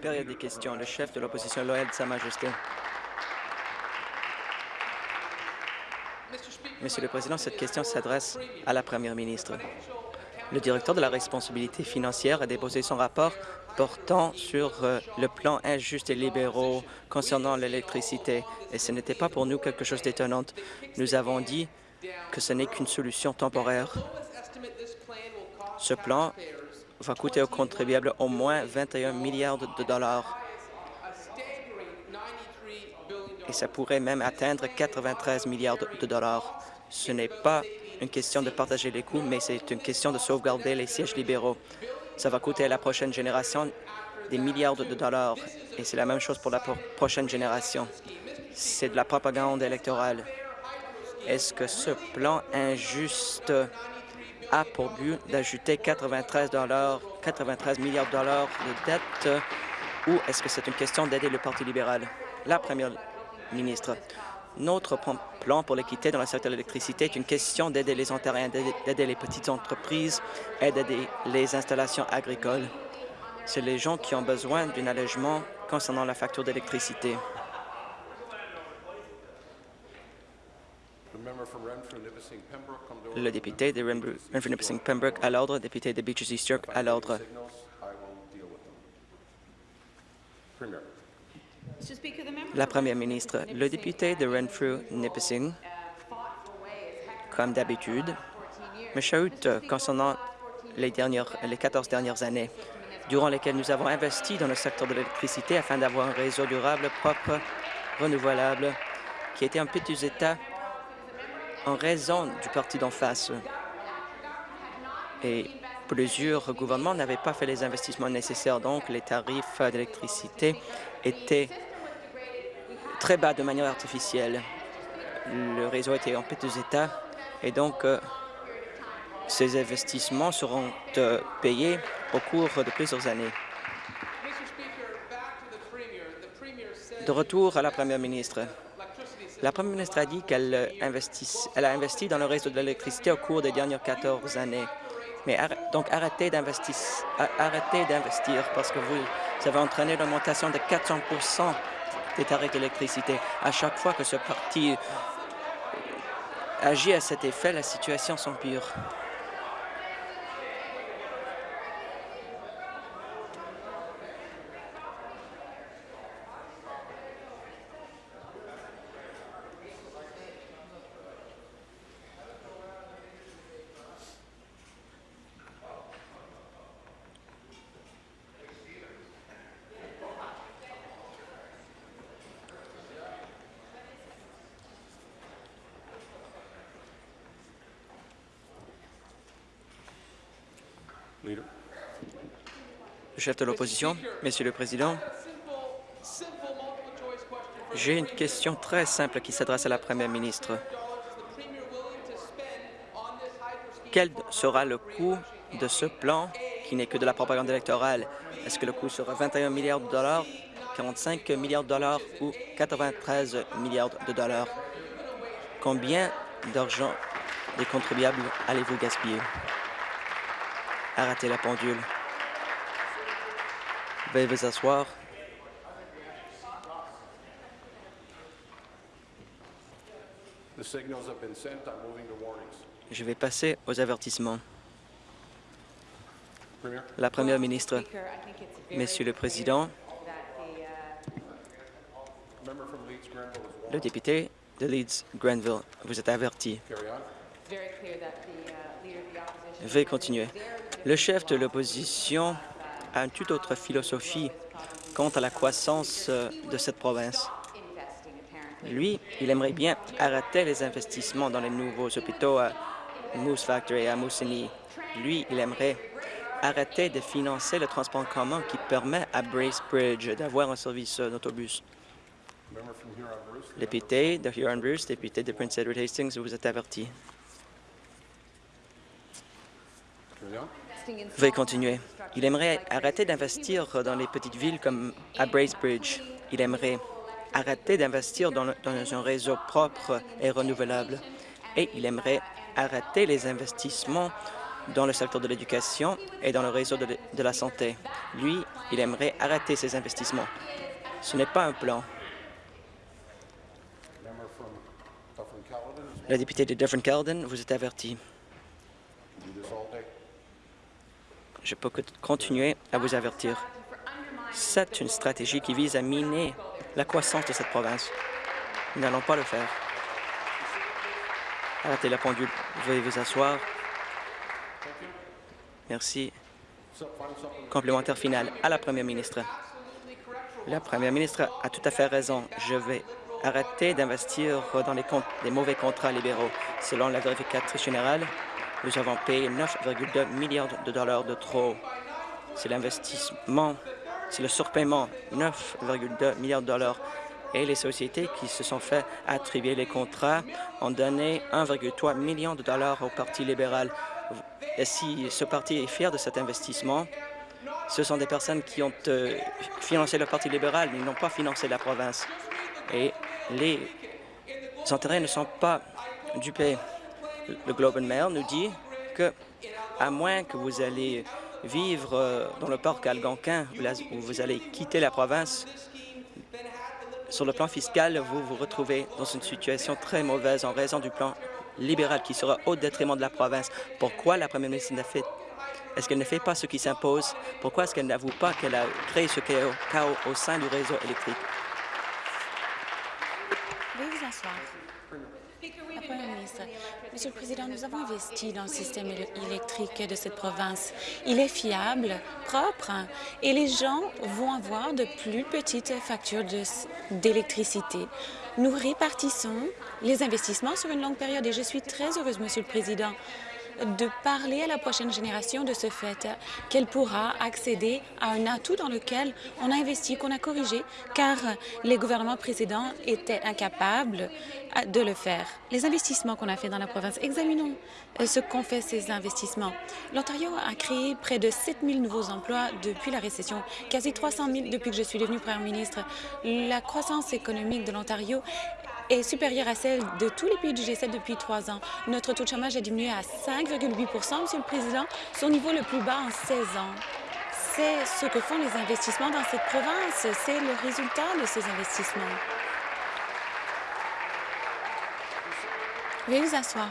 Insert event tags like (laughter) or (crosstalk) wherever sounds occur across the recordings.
Période des questions. Le chef de l'opposition loyale de Sa Majesté. Monsieur le Président, cette question s'adresse à la Première ministre. Le directeur de la responsabilité financière a déposé son rapport portant sur euh, le plan injuste et libéraux concernant l'électricité. Et ce n'était pas pour nous quelque chose d'étonnant. Nous avons dit que ce n'est qu'une solution temporaire. Ce plan va coûter aux contribuables au moins 21 milliards de dollars. Et ça pourrait même atteindre 93 milliards de dollars. Ce n'est pas une question de partager les coûts, mais c'est une question de sauvegarder les sièges libéraux. Ça va coûter à la prochaine génération des milliards de dollars, et c'est la même chose pour la prochaine génération. C'est de la propagande électorale. Est-ce que ce plan injuste a pour but d'ajouter 93, 93 milliards de dollars de dette ou est-ce que c'est une question d'aider le Parti libéral? La première ministre, notre plan pour l'équité dans le secteur de l'électricité est une question d'aider les Ontariens, d'aider les petites entreprises et d'aider les installations agricoles. C'est les gens qui ont besoin d'un allègement concernant la facture d'électricité. Le député de Renfrew-Nipissing-Pembroke à l'ordre, député de Beaches East York à l'ordre. La Première ministre, le député de Renfrew-Nipissing, comme d'habitude, me chahute concernant les, dernières, les 14 dernières années, durant lesquelles nous avons investi dans le secteur de l'électricité afin d'avoir un réseau durable, propre, renouvelable, qui était en petit état en raison du parti d'en face. Et plusieurs gouvernements n'avaient pas fait les investissements nécessaires, donc les tarifs d'électricité étaient très bas de manière artificielle. Le réseau était en petits état et donc euh, ces investissements seront euh, payés au cours de plusieurs années. De retour à la Première ministre. La Première ministre a dit qu'elle a investi dans le réseau de l'électricité au cours des dernières 14 années. Mais donc arrêtez d'investir parce que vous avez entraîné l'augmentation de 400% des tarifs d'électricité. À chaque fois que ce parti euh, agit à cet effet, la situation s'empire. Le Monsieur le Président, j'ai une question très simple qui s'adresse à la Première ministre. Quel sera le coût de ce plan qui n'est que de la propagande électorale? Est-ce que le coût sera 21 milliards de dollars, 45 milliards de dollars ou 93 milliards de dollars? Combien d'argent des contribuables allez-vous gaspiller? Arrêtez la pendule. Veuillez vous asseoir. Je vais passer aux avertissements. La Première ministre, Monsieur le Président, le député de Leeds-Grenville, vous êtes averti. Veuillez continuer. Le chef de l'opposition a une toute autre philosophie quant à la croissance euh, de cette province? Lui, il aimerait bien arrêter les investissements dans les nouveaux hôpitaux à Moose Factory et à Moosonee. Lui, il aimerait arrêter de financer le transport en commun qui permet à Bracebridge d'avoir un service euh, d'autobus. Député de Huron-Bruce, député de Prince Edward Hastings, vous êtes averti. Veuillez continuer. Il aimerait arrêter d'investir dans les petites villes comme à Bracebridge. Il aimerait arrêter d'investir dans, un réseau propre et renouvelable. Et il aimerait arrêter les investissements dans le secteur de l'éducation et dans le réseau de, la santé. Lui, il aimerait arrêter ces investissements. Ce n'est pas un plan. La députée de Dufferin-Caledon, vous êtes averti. Je peux continuer à vous avertir. C'est une stratégie qui vise à miner la croissance de cette province. Nous n'allons pas le faire. Arrêtez la pendule. Veuillez vous asseoir. Merci. Complémentaire final à la Première ministre. La Première ministre a tout à fait raison. Je vais arrêter d'investir dans les, mauvais contrats libéraux. Selon la vérificatrice générale, nous avons payé 9,2 milliards de dollars de trop. C'est l'investissement, c'est le surpaiement, 9,2 milliards de dollars. Et les sociétés qui se sont fait attribuer les contrats ont donné 1,3 million de dollars au Parti libéral. Et si ce parti est fier de cet investissement, ce sont des personnes qui ont euh, financé le Parti libéral, ils n'ont pas financé la province. Et les intérêts ne sont pas dupés. Le Globe and Mail nous dit que, à moins que vous allez vivre euh, dans le parc algonquin, où vous allez quitter la province, sur le plan fiscal, vous vous retrouvez dans une situation très mauvaise en raison du plan libéral qui sera au détriment de la province. Pourquoi la première ministre n'a fait est-ce qu'elle ne fait pas ce qui s'impose? Pourquoi est-ce qu'elle n'avoue pas qu'elle a créé ce chaos au sein du réseau électrique? Monsieur le Président, nous avons investi dans le système électrique de cette province. Il est fiable, propre, et les gens vont avoir de plus petites factures d'électricité. Nous répartissons les investissements sur une longue période et je suis très heureuse, Monsieur le Président, de parler à la prochaine génération de ce fait, qu'elle pourra accéder à un atout dans lequel on a investi, qu'on a corrigé, car les gouvernements précédents étaient incapables de le faire. Les investissements qu'on a fait dans la province, examinons euh, ce qu'ont fait ces investissements. L'Ontario a créé près de 7 000 nouveaux emplois depuis la récession, quasi 300 000 depuis que je suis devenue première ministre. La croissance économique de l'Ontario est supérieure à celle de tous les pays du G7 depuis trois ans. Notre taux de chômage a diminué à 5,8% Monsieur le Président, son niveau le plus bas en 16 ans. C'est ce que font les investissements dans cette province. C'est le résultat de ces investissements. Veuillez vous asseoir.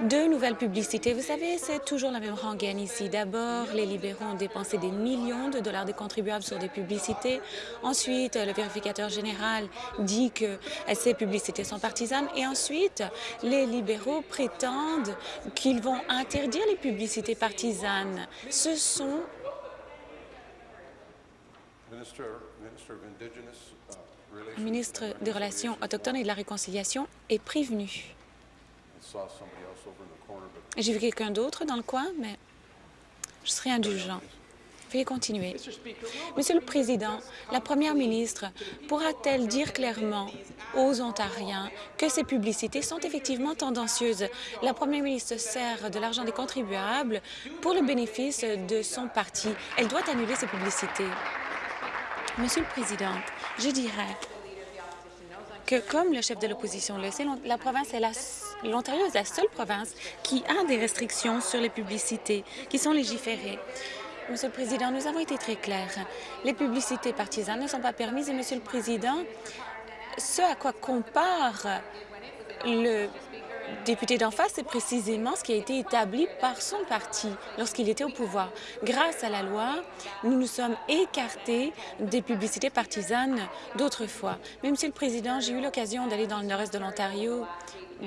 Deux nouvelles publicités. Vous savez, c'est toujours la même rengaine ici. D'abord, les libéraux ont dépensé des millions de dollars des contribuables sur des publicités. Ensuite, le vérificateur général dit que ces publicités sont partisanes. Et ensuite, les libéraux prétendent qu'ils vont interdire les publicités partisanes. Ce sont le ministre des Relations autochtones et de la Réconciliation est prévenu. J'ai vu quelqu'un d'autre dans le coin, mais je serai indulgent. Veuillez continuer. Monsieur le Président, la Première ministre pourra-t-elle dire clairement aux Ontariens que ces publicités sont effectivement tendancieuses? La Première ministre sert de l'argent des contribuables pour le bénéfice de son parti. Elle doit annuler ces publicités. Monsieur le Président, je dirais que, comme le chef de l'opposition le sait, la province est l'Ontario est la seule province qui a des restrictions sur les publicités qui sont légiférées. Monsieur le Président, nous avons été très clairs. Les publicités partisanes ne sont pas permises et, Monsieur le Président, ce à quoi compare le député d'en face, c'est précisément ce qui a été établi par son parti lorsqu'il était au pouvoir. Grâce à la loi, nous nous sommes écartés des publicités partisanes d'autrefois. Mais, Monsieur le Président, j'ai eu l'occasion d'aller dans le nord-est de l'Ontario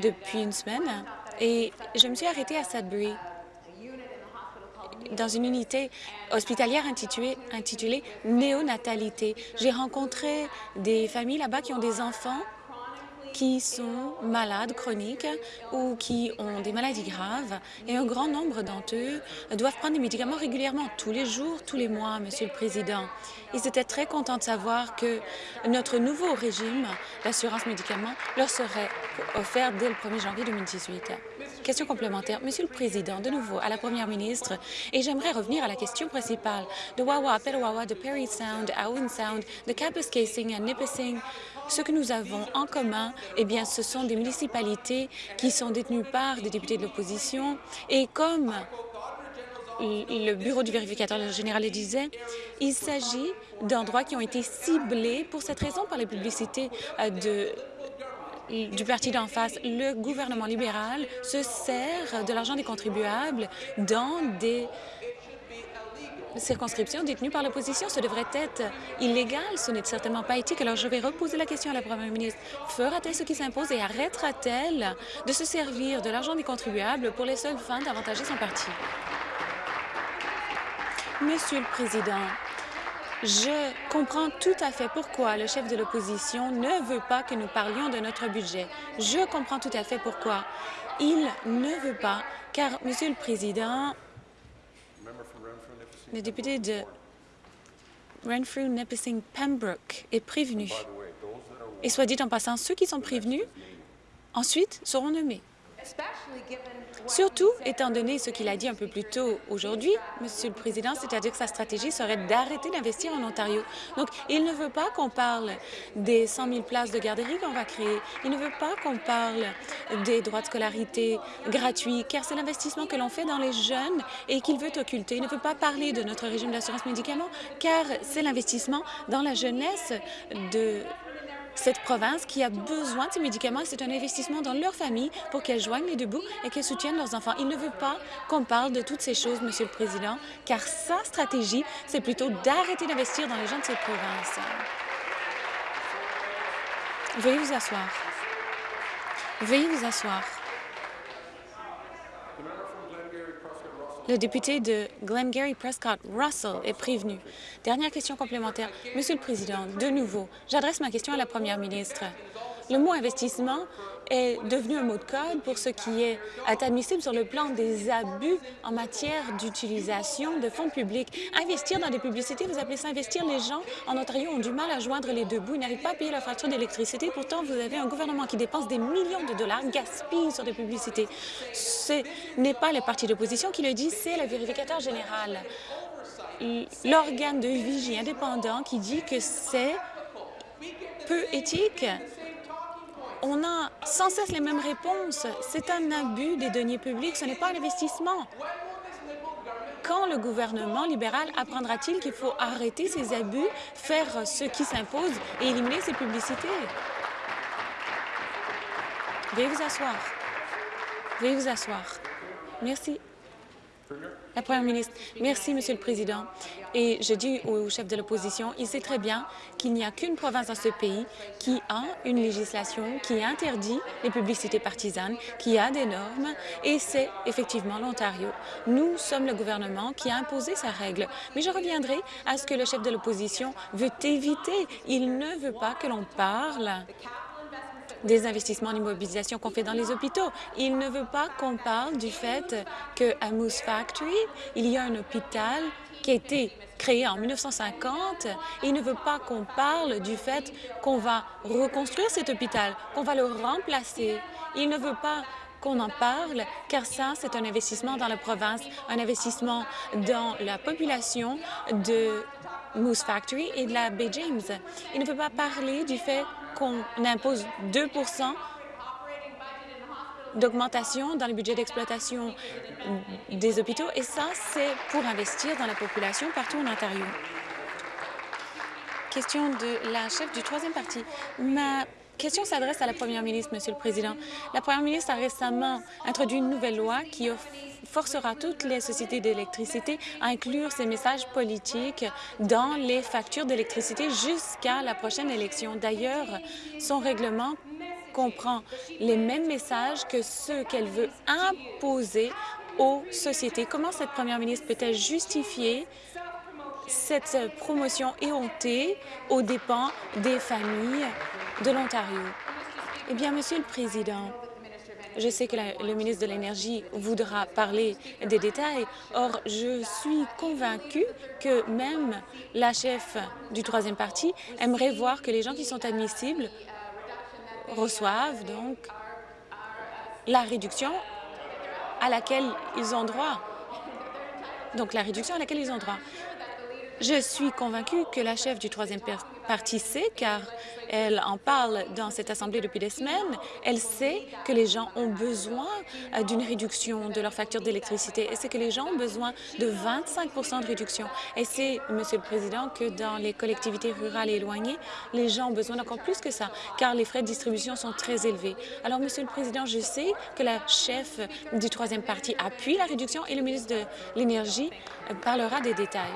depuis une semaine et je me suis arrêtée à Sudbury dans une unité hospitalière intitulée, intitulée Néonatalité. J'ai rencontré des familles là-bas qui ont des enfants qui sont malades chroniques ou qui ont des maladies graves et un grand nombre d'entre eux doivent prendre des médicaments régulièrement, tous les jours, tous les mois, Monsieur le Président. Ils étaient très contents de savoir que notre nouveau régime d'assurance médicaments leur serait offert dès le 1er janvier 2018. Question complémentaire. Monsieur le Président, de nouveau à la Première ministre, et j'aimerais revenir à la question principale. De Wawa Petawawa, de Perry Sound Owen Sound, de Kapuskasing à Nipissing, ce que nous avons en commun, eh bien, ce sont des municipalités qui sont détenues par des députés de l'opposition. Et comme le bureau du vérificateur général le disait, il s'agit d'endroits qui ont été ciblés pour cette raison par les publicités euh, du parti d'en face, le gouvernement libéral se sert de l'argent des contribuables dans des circonscriptions détenues par l'opposition. Ce devrait être illégal. Ce n'est certainement pas éthique. Alors, je vais reposer la question à la première ministre. Fera-t-elle ce qui s'impose et arrêtera-t-elle de se servir de l'argent des contribuables pour les seules fins d'avantager son parti? Monsieur le Président, je comprends tout à fait pourquoi le chef de l'opposition ne veut pas que nous parlions de notre budget. Je comprends tout à fait pourquoi. Il ne veut pas, car, Monsieur le Président, le député de Renfrew, Nipissing, Pembroke est prévenu. Et soit dit en passant, ceux qui sont prévenus, ensuite, seront nommés. Surtout, étant donné ce qu'il a dit un peu plus tôt aujourd'hui, Monsieur le Président, c'est-à-dire que sa stratégie serait d'arrêter d'investir en Ontario. Donc, il ne veut pas qu'on parle des 100 000 places de garderie qu'on va créer. Il ne veut pas qu'on parle des droits de scolarité gratuits, car c'est l'investissement que l'on fait dans les jeunes et qu'il veut occulter. Il ne veut pas parler de notre régime d'assurance médicaments, car c'est l'investissement dans la jeunesse de cette province qui a besoin de ces médicaments. C'est un investissement dans leur famille pour qu'elles joignent les deux bouts et qu'elles soutiennent leurs enfants. Il ne veut pas qu'on parle de toutes ces choses, Monsieur le Président, car sa stratégie, c'est plutôt d'arrêter d'investir dans les gens de cette province. Veuillez vous asseoir. Veuillez vous asseoir. Le député de Glengarry Prescott Russell est prévenu. Dernière question complémentaire. Monsieur le Président, de nouveau, j'adresse ma question à la Première ministre. Le mot investissement est devenu un mot de code pour ce qui est admissible sur le plan des abus en matière d'utilisation de fonds publics. Investir dans des publicités, vous appelez ça investir? Les gens en Ontario ont du mal à joindre les deux bouts. Ils n'arrivent pas à payer leur facture d'électricité. Pourtant, vous avez un gouvernement qui dépense des millions de dollars, gaspille sur des publicités. Ce n'est pas les partis d'opposition qui le disent, c'est le vérificateur général. L'organe de vigie indépendant qui dit que c'est peu éthique on a sans cesse les mêmes réponses. C'est un abus des deniers publics, ce n'est pas un investissement. Quand le gouvernement libéral apprendra-t-il qu'il faut arrêter ces abus, faire ce qui s'impose et éliminer ces publicités? Veuillez vous asseoir. Veuillez vous asseoir. Merci. La Première ministre, merci, Monsieur le Président. Et je dis au chef de l'opposition, il sait très bien qu'il n'y a qu'une province dans ce pays qui a une législation qui interdit les publicités partisanes, qui a des normes, et c'est effectivement l'Ontario. Nous sommes le gouvernement qui a imposé sa règle. Mais je reviendrai à ce que le chef de l'opposition veut éviter. Il ne veut pas que l'on parle des investissements en immobilisation qu'on fait dans les hôpitaux. Il ne veut pas qu'on parle du fait qu'à Moose Factory, il y a un hôpital qui a été créé en 1950 et il ne veut pas qu'on parle du fait qu'on va reconstruire cet hôpital, qu'on va le remplacer. Il ne veut pas qu'on en parle, car ça, c'est un investissement dans la province, un investissement dans la population de Moose Factory et de la Bay James. Il ne veut pas parler du fait qu'on impose 2% d'augmentation dans le budget d'exploitation des hôpitaux, et ça, c'est pour investir dans la population partout en Ontario. Question de la chef du troisième parti. Question s'adresse à la première ministre, Monsieur le Président. La première ministre a récemment introduit une nouvelle loi qui forcera toutes les sociétés d'électricité à inclure ces messages politiques dans les factures d'électricité jusqu'à la prochaine élection. D'ailleurs, son règlement comprend les mêmes messages que ceux qu'elle veut imposer aux sociétés. Comment cette première ministre peut-elle justifier cette promotion éhontée aux dépens des familles de l'Ontario? Eh bien, Monsieur le Président, je sais que le ministre de l'Énergie voudra parler des détails. Or, je suis convaincue que même la chef du troisième parti aimerait voir que les gens qui sont admissibles reçoivent donc la réduction à laquelle ils ont droit. Donc, la réduction à laquelle ils ont droit. Je suis convaincue que la chef du troisième parti sait, car elle en parle dans cette Assemblée depuis des semaines, elle sait que les gens ont besoin euh, d'une réduction de leur facture d'électricité et c'est que les gens ont besoin de 25% de réduction. Et c'est, Monsieur le Président, que dans les collectivités rurales éloignées, les gens ont besoin d'encore plus que ça, car les frais de distribution sont très élevés. Alors, Monsieur le Président, je sais que la chef du troisième parti appuie la réduction et le ministre de l'Énergie euh, parlera des détails.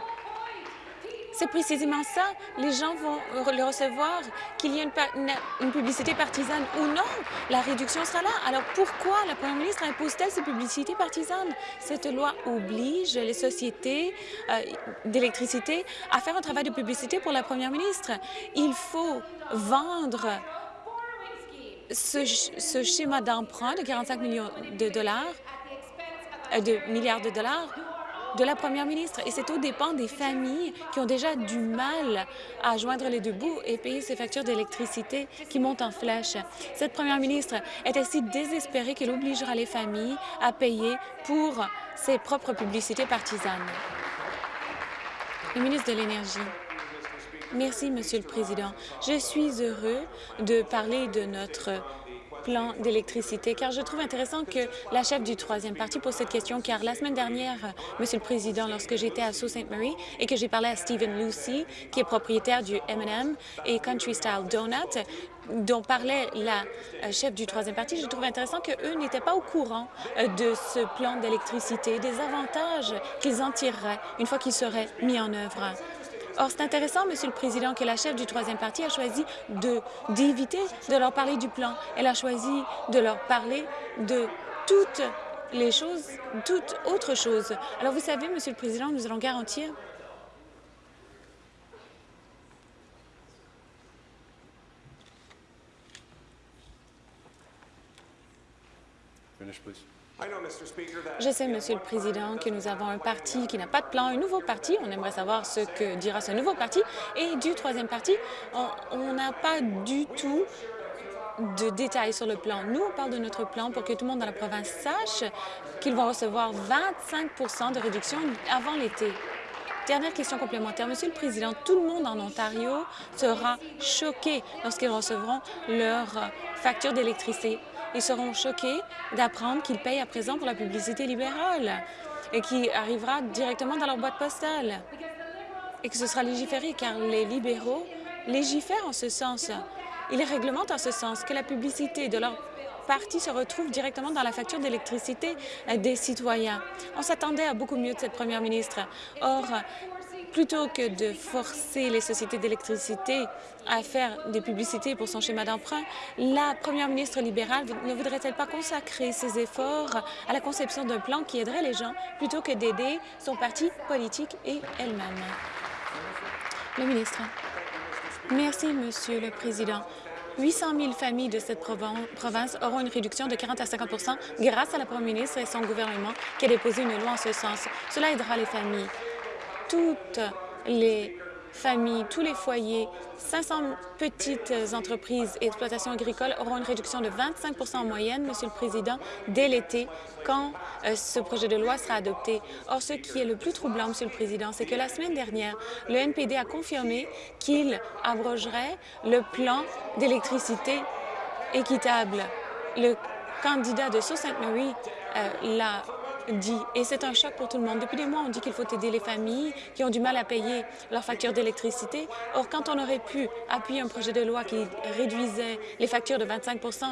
C'est précisément ça. Les gens vont le recevoir, qu'il y ait une, publicité partisane ou non. La réduction sera là. Alors pourquoi la première ministre impose-t-elle ces publicités partisanes? Cette loi oblige les sociétés euh, d'électricité à faire un travail de publicité pour la première ministre. Il faut vendre ce, schéma d'emprunt de 45 millions de dollars, euh, de milliards de dollars de la première ministre. Et c'est au dépens des familles qui ont déjà du mal à joindre les deux bouts et payer ces factures d'électricité qui montent en flèche. Cette première ministre est ainsi désespérée qu'elle obligera les familles à payer pour ses propres publicités partisanes. Le ministre de l'Énergie. Merci, Monsieur le Président. Je suis heureux de parler de notre plan d'électricité, car je trouve intéressant que la chef du troisième parti pose cette question, car la semaine dernière, Monsieur le Président, lorsque j'étais à Sault Ste. Marie et que j'ai parlé à Stephen Lucy, qui est propriétaire du M&M et Country Style Donut, dont parlait la euh, chef du troisième parti, je trouve intéressant qu'eux n'étaient pas au courant euh, de ce plan d'électricité, des avantages qu'ils en tireraient une fois qu'il serait mis en œuvre. Or, c'est intéressant, Monsieur le Président, que la chef du troisième parti a choisi d'éviter de, leur parler du plan. Elle a choisi de leur parler de toutes les choses, toutes autres choses. Alors, vous savez, Monsieur le Président, nous allons garantir Je sais, Monsieur le Président, que nous avons un parti qui n'a pas de plan, un nouveau parti. On aimerait savoir ce que dira ce nouveau parti. Et du troisième parti, on n'a pas du tout de détails sur le plan. Nous, on parle de notre plan pour que tout le monde dans la province sache qu'ils vont recevoir 25% de réduction avant l'été. Dernière question complémentaire. Monsieur le Président, tout le monde en Ontario sera choqué lorsqu'ils recevront leur facture d'électricité ils seront choqués d'apprendre qu'ils payent à présent pour la publicité libérale et qui arrivera directement dans leur boîte postale et que ce sera légiféré car les libéraux légifèrent en ce sens. Ils réglementent en ce sens que la publicité de leur parti se retrouve directement dans la facture d'électricité des citoyens. On s'attendait à beaucoup mieux de cette première ministre. Or, Plutôt que de forcer les sociétés d'électricité à faire des publicités pour son schéma d'emprunt, la première ministre libérale ne voudrait-elle pas consacrer ses efforts à la conception d'un plan qui aiderait les gens plutôt que d'aider son parti politique et elle-même? Le ministre. Merci, Monsieur le Président. 800 000 familles de cette province auront une réduction de 40 à 50% grâce à la première ministre et son gouvernement qui a déposé une loi en ce sens. Cela aidera les familles toutes les familles, tous les foyers, 500 petites entreprises et exploitations agricoles auront une réduction de 25% en moyenne, Monsieur le Président, dès l'été, quand euh, ce projet de loi sera adopté. Or, ce qui est le plus troublant, Monsieur le Président, c'est que la semaine dernière, le NPD a confirmé qu'il abrogerait le plan d'électricité équitable. Le candidat de Sault-Sainte-Marie euh, l'a et c'est un choc pour tout le monde. Depuis des mois, on dit qu'il faut aider les familles qui ont du mal à payer leurs factures d'électricité. Or, quand on aurait pu appuyer un projet de loi qui réduisait les factures de 25%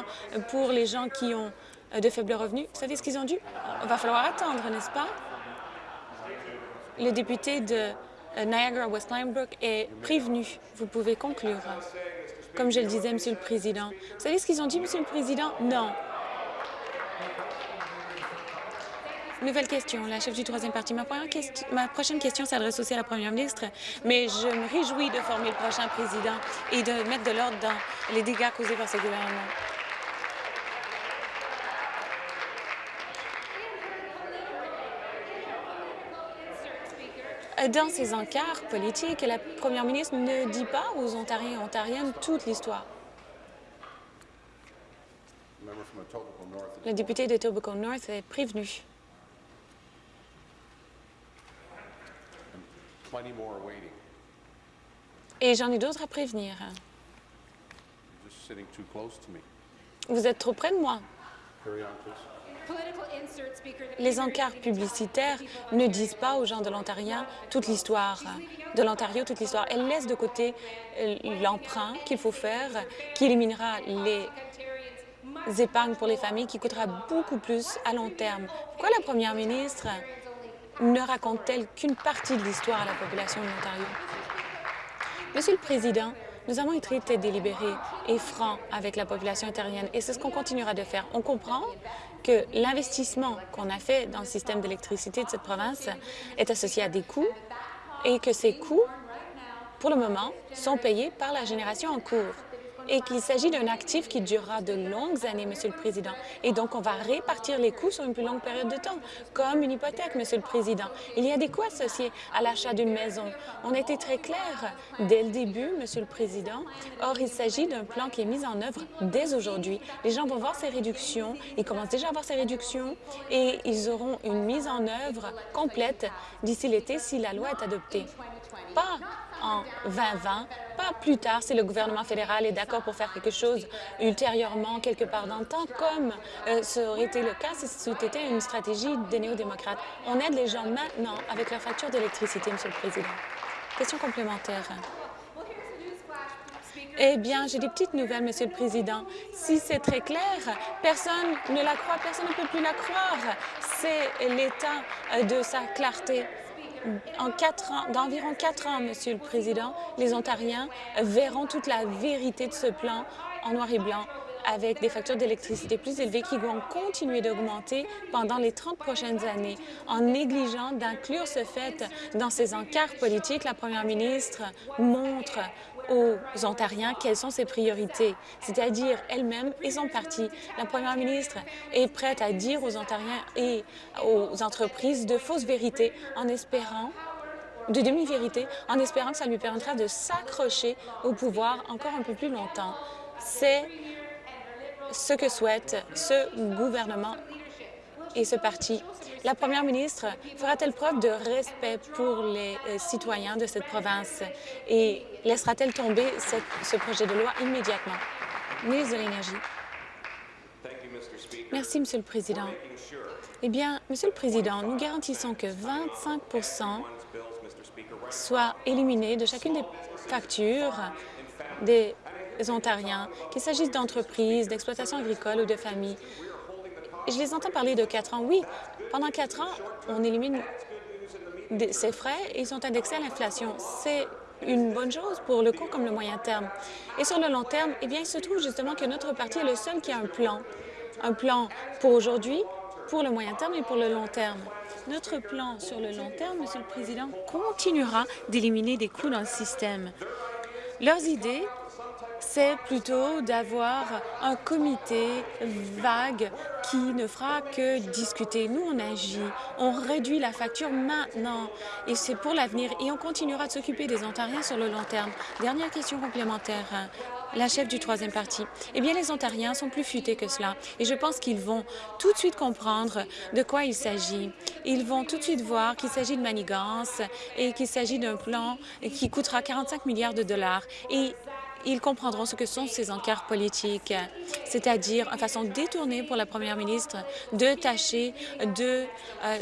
pour les gens qui ont euh, de faibles revenus, vous savez ce qu'ils ont dit? Il va falloir attendre, n'est-ce pas? Le député de euh, Niagara-West Linebrook est prévenu. Vous pouvez conclure. Comme je le disais, Monsieur le Président. Vous savez ce qu'ils ont dit, Monsieur le Président? Non. Nouvelle question. La chef du troisième parti. Ma, prochaine question s'adresse aussi à la première ministre, mais je me réjouis de former le prochain président et de mettre de l'ordre dans les dégâts causés par ce gouvernement. Dans ses encarts politiques, la première ministre ne dit pas aux Ontariens et Ontariennes toute l'histoire. Le député de Tobacco North est prévenu. Et j'en ai d'autres à prévenir. Vous êtes trop près de moi. Les encarts publicitaires ne disent pas aux gens de l'Ontario toute l'histoire de l'Ontario, toute l'histoire. Elles laissent de côté euh, l'emprunt qu'il faut faire, qui éliminera les épargnes pour les familles, qui coûtera beaucoup plus à long terme. Pourquoi la première ministre ne raconte-t-elle qu'une partie de l'histoire à la population de l'Ontario? Monsieur le Président, nous avons été délibérés et francs avec la population ontarienne et c'est ce qu'on continuera de faire. On comprend que l'investissement qu'on a fait dans le système d'électricité de cette province est associé à des coûts et que ces coûts, pour le moment, sont payés par la génération en cours et qu'il s'agit d'un actif qui durera de longues années, Monsieur le Président. Et donc, on va répartir les coûts sur une plus longue période de temps, comme une hypothèque, Monsieur le Président. Il y a des coûts associés à l'achat d'une maison. On a été très clair dès le début, Monsieur le Président. Or, il s'agit d'un plan qui est mis en œuvre dès aujourd'hui. Les gens vont voir ces réductions, ils commencent déjà à voir ces réductions et ils auront une mise en œuvre complète d'ici l'été si la loi est adoptée. Pas en 2020, pas plus tard si le gouvernement fédéral est d'accord pour faire quelque chose ultérieurement, quelque part dans le temps, comme euh, ça aurait été le cas si c'était une stratégie des néo-démocrates. On aide les gens maintenant avec leur facture d'électricité, Monsieur le Président. Question complémentaire. Eh bien, j'ai des petites nouvelles, Monsieur le Président. Si c'est très clair, personne ne la croit, personne ne peut plus la croire. C'est l'état euh, de sa clarté d'environ quatre ans, Monsieur le Président, les Ontariens verront toute la vérité de ce plan en noir et blanc avec des factures d'électricité plus élevées qui vont continuer d'augmenter pendant les 30 prochaines années. En négligeant d'inclure ce fait dans ses encarts politiques, la première ministre montre aux Ontariens quelles sont ses priorités, c'est-à-dire elle-même et son parti. La première ministre est prête à dire aux Ontariens et aux entreprises de fausses vérités en espérant de demi-vérités, en espérant que ça lui permettra de s'accrocher au pouvoir encore un peu plus longtemps. C'est ce que souhaite ce gouvernement et ce parti. La première ministre fera-t-elle preuve de respect pour les euh, citoyens de cette province et laissera-t-elle tomber ce projet de loi immédiatement? Ministre de l'Énergie. Merci, Monsieur le Président. Eh bien, Monsieur le Président, nous garantissons que 25% soient éliminés de chacune des factures des Ontariens, qu'il s'agisse d'entreprises, d'exploitations agricoles ou de familles. Je les entends parler de quatre ans. Oui, pendant quatre ans, on élimine ces frais et ils sont indexés à l'inflation. C'est une bonne chose pour le court comme le moyen terme. Et sur le long terme, eh bien, il se trouve justement que notre parti est le seul qui a un plan. Un plan pour aujourd'hui, pour le moyen terme et pour le long terme. Notre plan sur le long terme, Monsieur le Président, continuera d'éliminer des coûts dans le système. Leurs idées c'est plutôt d'avoir un comité vague qui ne fera que discuter. Nous, on agit, on réduit la facture maintenant et c'est pour l'avenir et on continuera de s'occuper des Ontariens sur le long terme. Dernière question complémentaire la chef du troisième parti. Eh bien, les Ontariens sont plus futés que cela et je pense qu'ils vont tout de suite comprendre de quoi il s'agit. Ils vont tout de suite voir qu'il s'agit de manigance et qu'il s'agit d'un plan qui coûtera 45 milliards de dollars. Et ils comprendront ce que sont ces encarts politiques, c'est-à-dire une façon détournée pour la première ministre de tâcher de euh,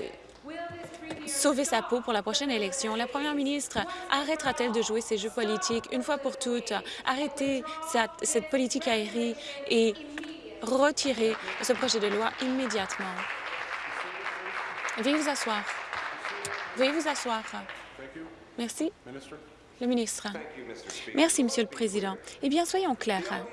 sauver sa peau pour la prochaine élection. La première ministre arrêtera-t-elle de jouer ces jeux politiques une fois pour toutes, arrêter cette politique aérie et retirer ce projet de loi immédiatement? Veuillez vous asseoir. Veuillez vous asseoir. Merci. Le ministre. Merci, Monsieur le Président. Eh bien, soyons clairs.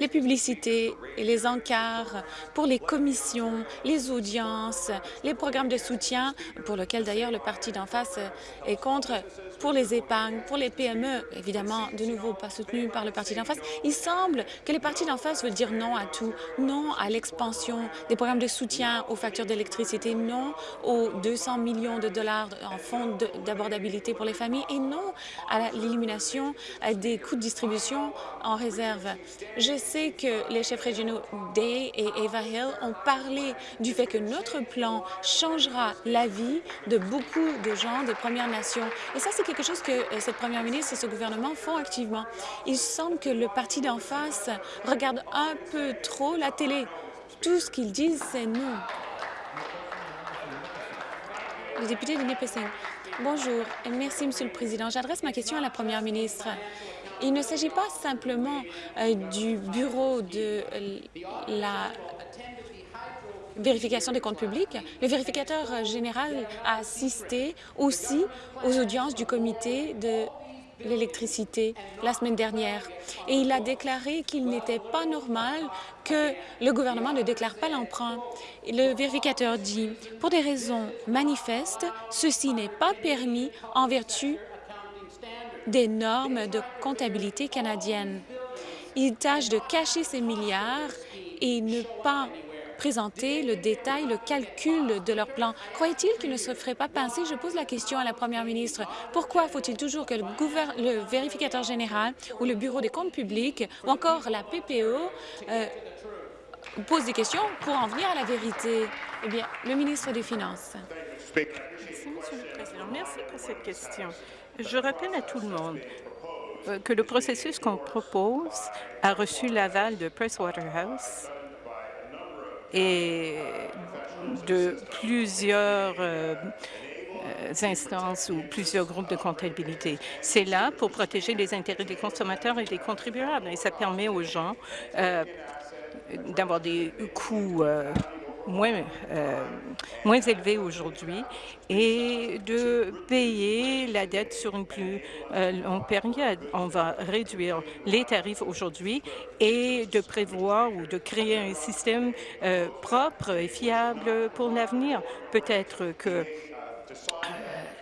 Les publicités et les encarts pour les commissions, les audiences, les programmes de soutien, pour lesquels d'ailleurs le parti d'en face est contre, pour les épargnes, pour les PME, évidemment, de nouveau pas soutenus par le parti d'en face. Il semble que les partis d'en face veulent dire non à tout, non à l'expansion des programmes de soutien aux factures d'électricité, non aux 200 millions de dollars en fonds d'abordabilité pour les familles et non à l'élimination des coûts de distribution en réserve. Sais que les chefs régionaux Day et Eva Hill ont parlé du fait que notre plan changera la vie de beaucoup de gens des Premières Nations. Et ça, c'est quelque chose que euh, cette première ministre et ce gouvernement font activement. Il semble que le parti d'en face regarde un peu trop la télé. Tout ce qu'ils disent, c'est non. Le député de Nipissing. Bonjour merci, Monsieur le Président. J'adresse ma question à la première ministre. Il ne s'agit pas simplement euh, du bureau de la vérification des comptes publics. Le vérificateur général a assisté aussi aux audiences du comité de l'électricité la semaine dernière et il a déclaré qu'il n'était pas normal que le gouvernement ne déclare pas l'emprunt. Le vérificateur dit, pour des raisons manifestes, ceci n'est pas permis en vertu des normes de comptabilité canadiennes. Il tâche de cacher ces milliards et ne pas présenter le détail, le calcul de leur plan. Croyait-il qu'il ne se ferait pas pincer? Je pose la question à la première ministre. Pourquoi faut-il toujours que le, vérificateur général ou le Bureau des comptes publics ou encore la PPO euh, pose des questions pour en venir à la vérité? Eh bien, le ministre des Finances. Merci, le Président. Merci pour cette question. Je rappelle à tout le monde euh, que le processus qu'on propose a reçu l'aval de Pricewaterhouse et de plusieurs euh, instances ou plusieurs groupes de comptabilité. C'est là pour protéger les intérêts des consommateurs et des contribuables et ça permet aux gens euh, d'avoir des coûts euh, moins, euh, moins élevé aujourd'hui et de payer la dette sur une plus euh, longue période. On va réduire les tarifs aujourd'hui et de prévoir ou de créer un système euh, propre et fiable pour l'avenir. Peut-être que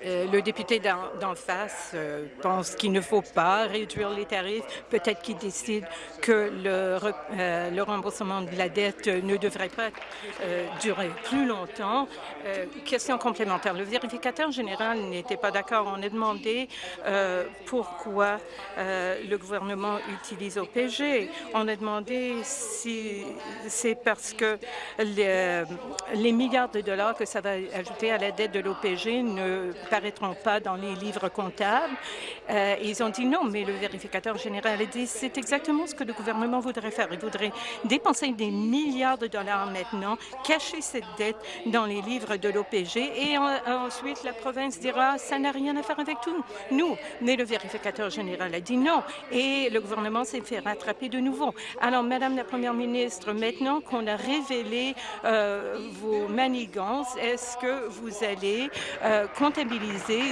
le député d'en face euh, pense qu'il ne faut pas réduire les tarifs. Peut-être qu'il décide que le, euh, remboursement de la dette ne devrait pas durer plus longtemps. question complémentaire. Le vérificateur général n'était pas d'accord. On a demandé pourquoi le gouvernement utilise OPG. On a demandé si c'est parce que les, les milliards de dollars que ça va ajouter à la dette de l'OPG ne apparaîtront pas dans les livres comptables. Euh, ils ont dit non, mais le vérificateur général a dit c'est exactement ce que le gouvernement voudrait faire. Il voudrait dépenser des milliards de dollars maintenant, cacher cette dette dans les livres de l'OPG et ensuite la province dira ça n'a rien à faire avec tout. Nous, mais le vérificateur général a dit non et le gouvernement s'est fait rattraper de nouveau. Alors, Madame la Première ministre, maintenant qu'on a révélé euh, vos manigances, est-ce que vous allez euh, comptabiliser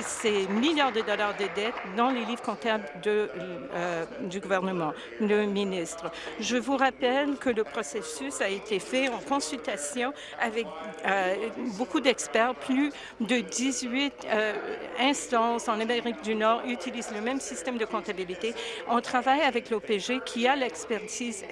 ces milliards de dollars de dettes dans les livres comptables euh, du gouvernement. Le ministre, je vous rappelle que le processus a été fait en consultation avec euh, beaucoup d'experts. Plus de 18 euh, instances en Amérique du Nord utilisent le même système de comptabilité. On travaille avec l'OPG qui a l'expertise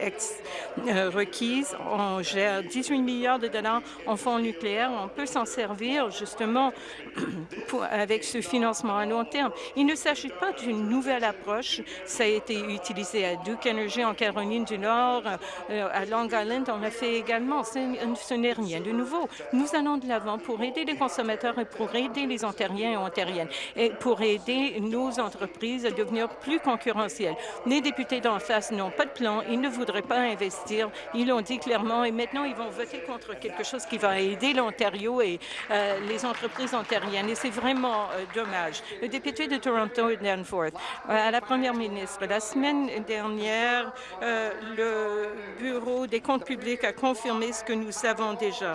requise. On gère 18 milliards de dollars en fonds nucléaires. On peut s'en servir justement (clears throat) pour, avec ce financement à long terme. Il ne s'agit pas d'une nouvelle approche. Ça a été utilisé à Duke Energy en Caroline du Nord, euh, à Long Island, on l'a fait également. Ce n'est rien de nouveau. Nous allons de l'avant pour aider les consommateurs et pour aider les Ontariens et Ontariennes et pour aider nos entreprises à devenir plus concurrentielles. Les députés d'en face n'ont pas de plan, ils ne voudraient pas investir, ils l'ont dit clairement et maintenant ils vont voter contre quelque chose qui va aider l'Ontario et euh, les entreprises ontariennes. Et c'est vrai vraiment dommage. Le député de Toronto, Danforth, à la première ministre, la semaine dernière, le Bureau des comptes publics a confirmé ce que nous savons déjà.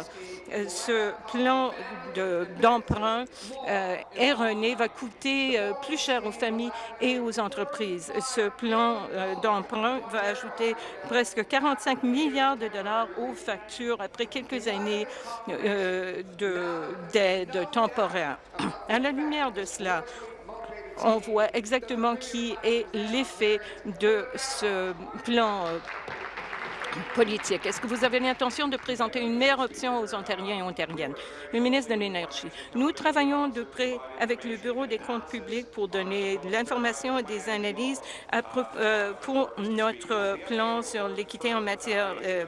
ce plan d'emprunt erroné va coûter plus cher aux familles et aux entreprises. Ce plan d'emprunt va ajouter presque 45 milliards de dollars aux factures après quelques années euh, d'aide temporaire. À la lumière de cela, on voit exactement qui est l'effet de ce plan euh, politique. Est-ce que vous avez l'intention de présenter une meilleure option aux Ontariens et Ontariennes? Le ministre de l'Énergie. Nous travaillons de près avec le Bureau des comptes publics pour donner de l'information et des analyses euh, pour notre plan sur l'équité en matière euh,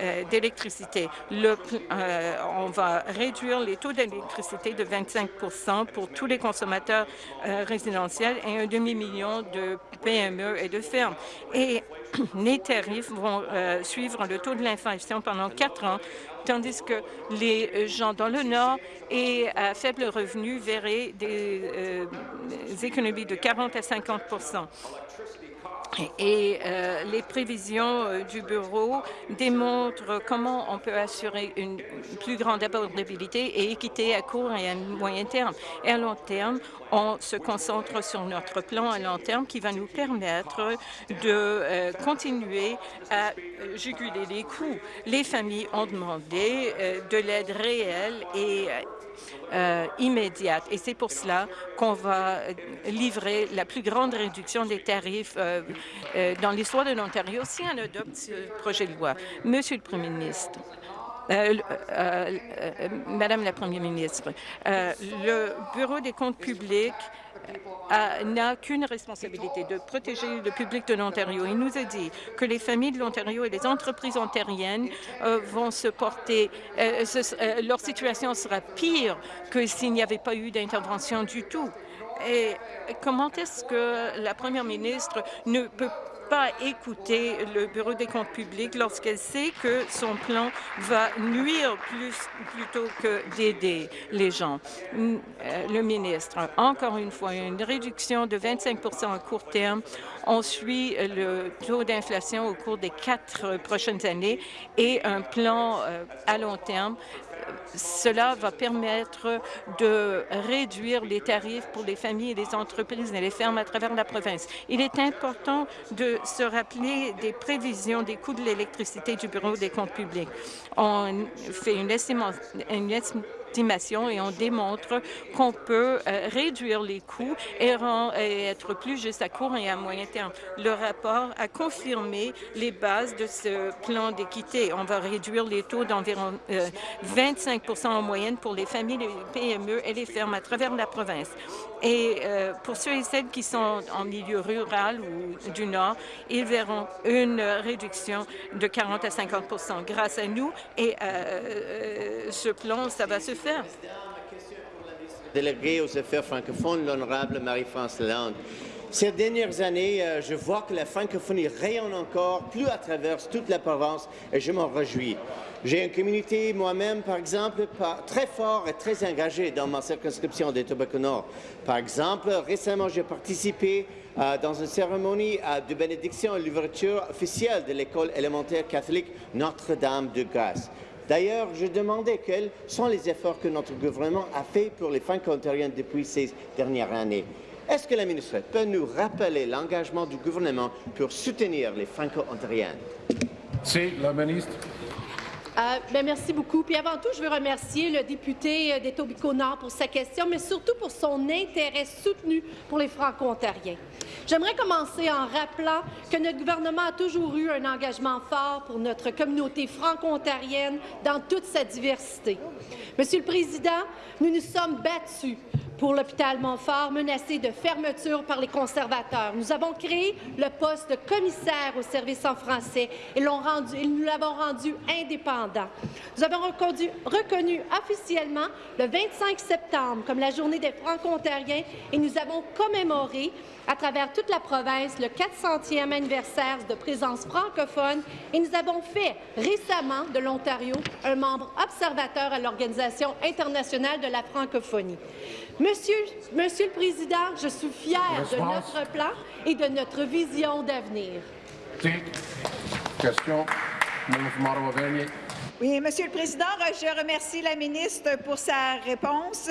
euh, d'électricité. on va réduire les taux d'électricité de 25% pour tous les consommateurs résidentiels et un demi-million de PME et de fermes. Et (clears throat) les tarifs vont euh, suivre le taux de l'inflation pendant quatre ans, tandis que les gens dans le Nord et à faible revenu verraient des euh, économies de 40 à 50 et euh, les prévisions euh, du bureau démontrent comment on peut assurer une plus grande abordabilité et équité à court et à moyen terme. Et à long terme, on se concentre sur notre plan à long terme qui va nous permettre de euh, continuer à juguler les coûts. Les familles ont demandé de l'aide réelle et euh, immédiate. Et c'est pour cela qu'on va livrer la plus grande réduction des tarifs euh, euh, dans l'histoire de l'Ontario si on adopte ce projet de loi. Monsieur le Premier ministre, Madame la Première ministre, le Bureau des comptes publics n'a qu'une responsabilité, de protéger le public de l'Ontario. Il nous a dit que les familles de l'Ontario et les entreprises ontariennes euh, vont se porter, euh, euh, leur situation sera pire que s'il n'y avait pas eu d'intervention du tout. Et comment est-ce que la première ministre ne peut pas écouter le Bureau des comptes publics lorsqu'elle sait que son plan va nuire plus plutôt que d'aider les gens. Euh, le ministre, encore une fois, une réduction de 25% à court terme. On suit le taux d'inflation au cours des quatre prochaines années et un plan euh, à long terme cela va permettre de réduire les tarifs pour les familles et les entreprises et les fermes à travers la province. Il est important de se rappeler des prévisions des coûts de l'électricité du Bureau des comptes publics. On fait une estimation, et on démontre qu'on peut euh, réduire les coûts et, être plus juste à court et à moyen terme. Le rapport a confirmé les bases de ce plan d'équité. On va réduire les taux d'environ 25% euh, en moyenne pour les familles, les PME et les fermes à travers la province. Et euh, pour ceux et celles qui sont en milieu rural ou du Nord, ils verront une réduction de 40 à 50% grâce à nous. Et ce plan, ça va se faire Délégué aux affaires francophones, l'honorable Marie-France Lalande. Ces dernières années, euh, je vois que la francophonie rayonne encore plus à travers toute la province et je m'en réjouis. J'ai une communauté moi-même, par exemple, très fort et très engagée dans ma circonscription des Tobacco Nord. Par exemple, récemment, j'ai participé euh, dans une cérémonie euh, de bénédiction à l'ouverture officielle de l'école élémentaire catholique Notre-Dame de Grâce. D'ailleurs, je demandais quels sont les efforts que notre gouvernement a faits pour les Franco-Ontariens depuis ces dernières années. Est-ce que la ministre peut nous rappeler l'engagement du gouvernement pour soutenir les Franco-Ontariens? C'est la ministre. Euh, ben, merci beaucoup. Puis avant tout, je veux remercier le député euh, d'Etobicoke-Nord pour sa question, mais surtout pour son intérêt soutenu pour les Franco-Ontariens. J'aimerais commencer en rappelant que notre gouvernement a toujours eu un engagement fort pour notre communauté franco-ontarienne dans toute sa diversité. Monsieur le Président, nous nous sommes battus pour l'hôpital Montfort, menacé de fermeture par les conservateurs. Nous avons créé le poste de commissaire au service en français et, nous l'avons rendu indépendant. Nous avons reconnu officiellement le 25 septembre comme la journée des Franco-Ontariens et nous avons commémoré à travers toute la province le 400e anniversaire de présence francophone et nous avons fait récemment de l'Ontario un membre observateur à l'Organisation internationale de la francophonie. Monsieur, Monsieur le Président, je suis fière de notre plan et de notre vision d'avenir. Merci. Question. Oui, Monsieur le Président, je remercie la ministre pour sa réponse.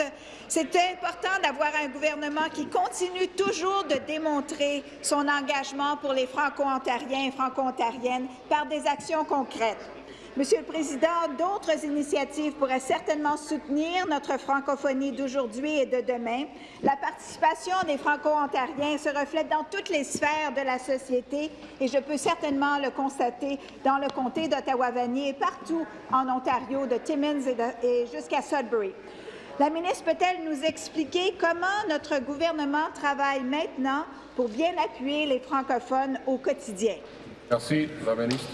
C'est important d'avoir un gouvernement qui continue toujours de démontrer son engagement pour les Franco-Ontariens et Franco-Ontariennes par des actions concrètes. Monsieur le Président, d'autres initiatives pourraient certainement soutenir notre francophonie d'aujourd'hui et de demain. La participation des Franco-Ontariens se reflète dans toutes les sphères de la société et je peux certainement le constater dans le comté d'Ottawa-Vanier et partout en Ontario, de Timmins et, jusqu'à Sudbury. La ministre peut-elle nous expliquer comment notre gouvernement travaille maintenant pour bien appuyer les francophones au quotidien? Merci. La ministre.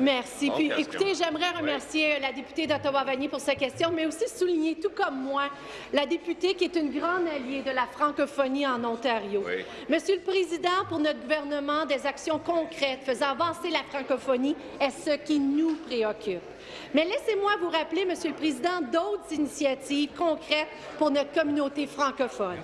Merci. Puis, écoutez, j'aimerais remercier la députée d'Ottawa-Vanier pour sa question, mais aussi souligner, tout comme moi, la députée qui est une grande alliée de la francophonie en Ontario. Monsieur le Président, pour notre gouvernement, des actions concrètes faisant avancer la francophonie est ce qui nous préoccupe. Mais laissez-moi vous rappeler, Monsieur le Président, d'autres initiatives concrètes pour notre communauté francophone.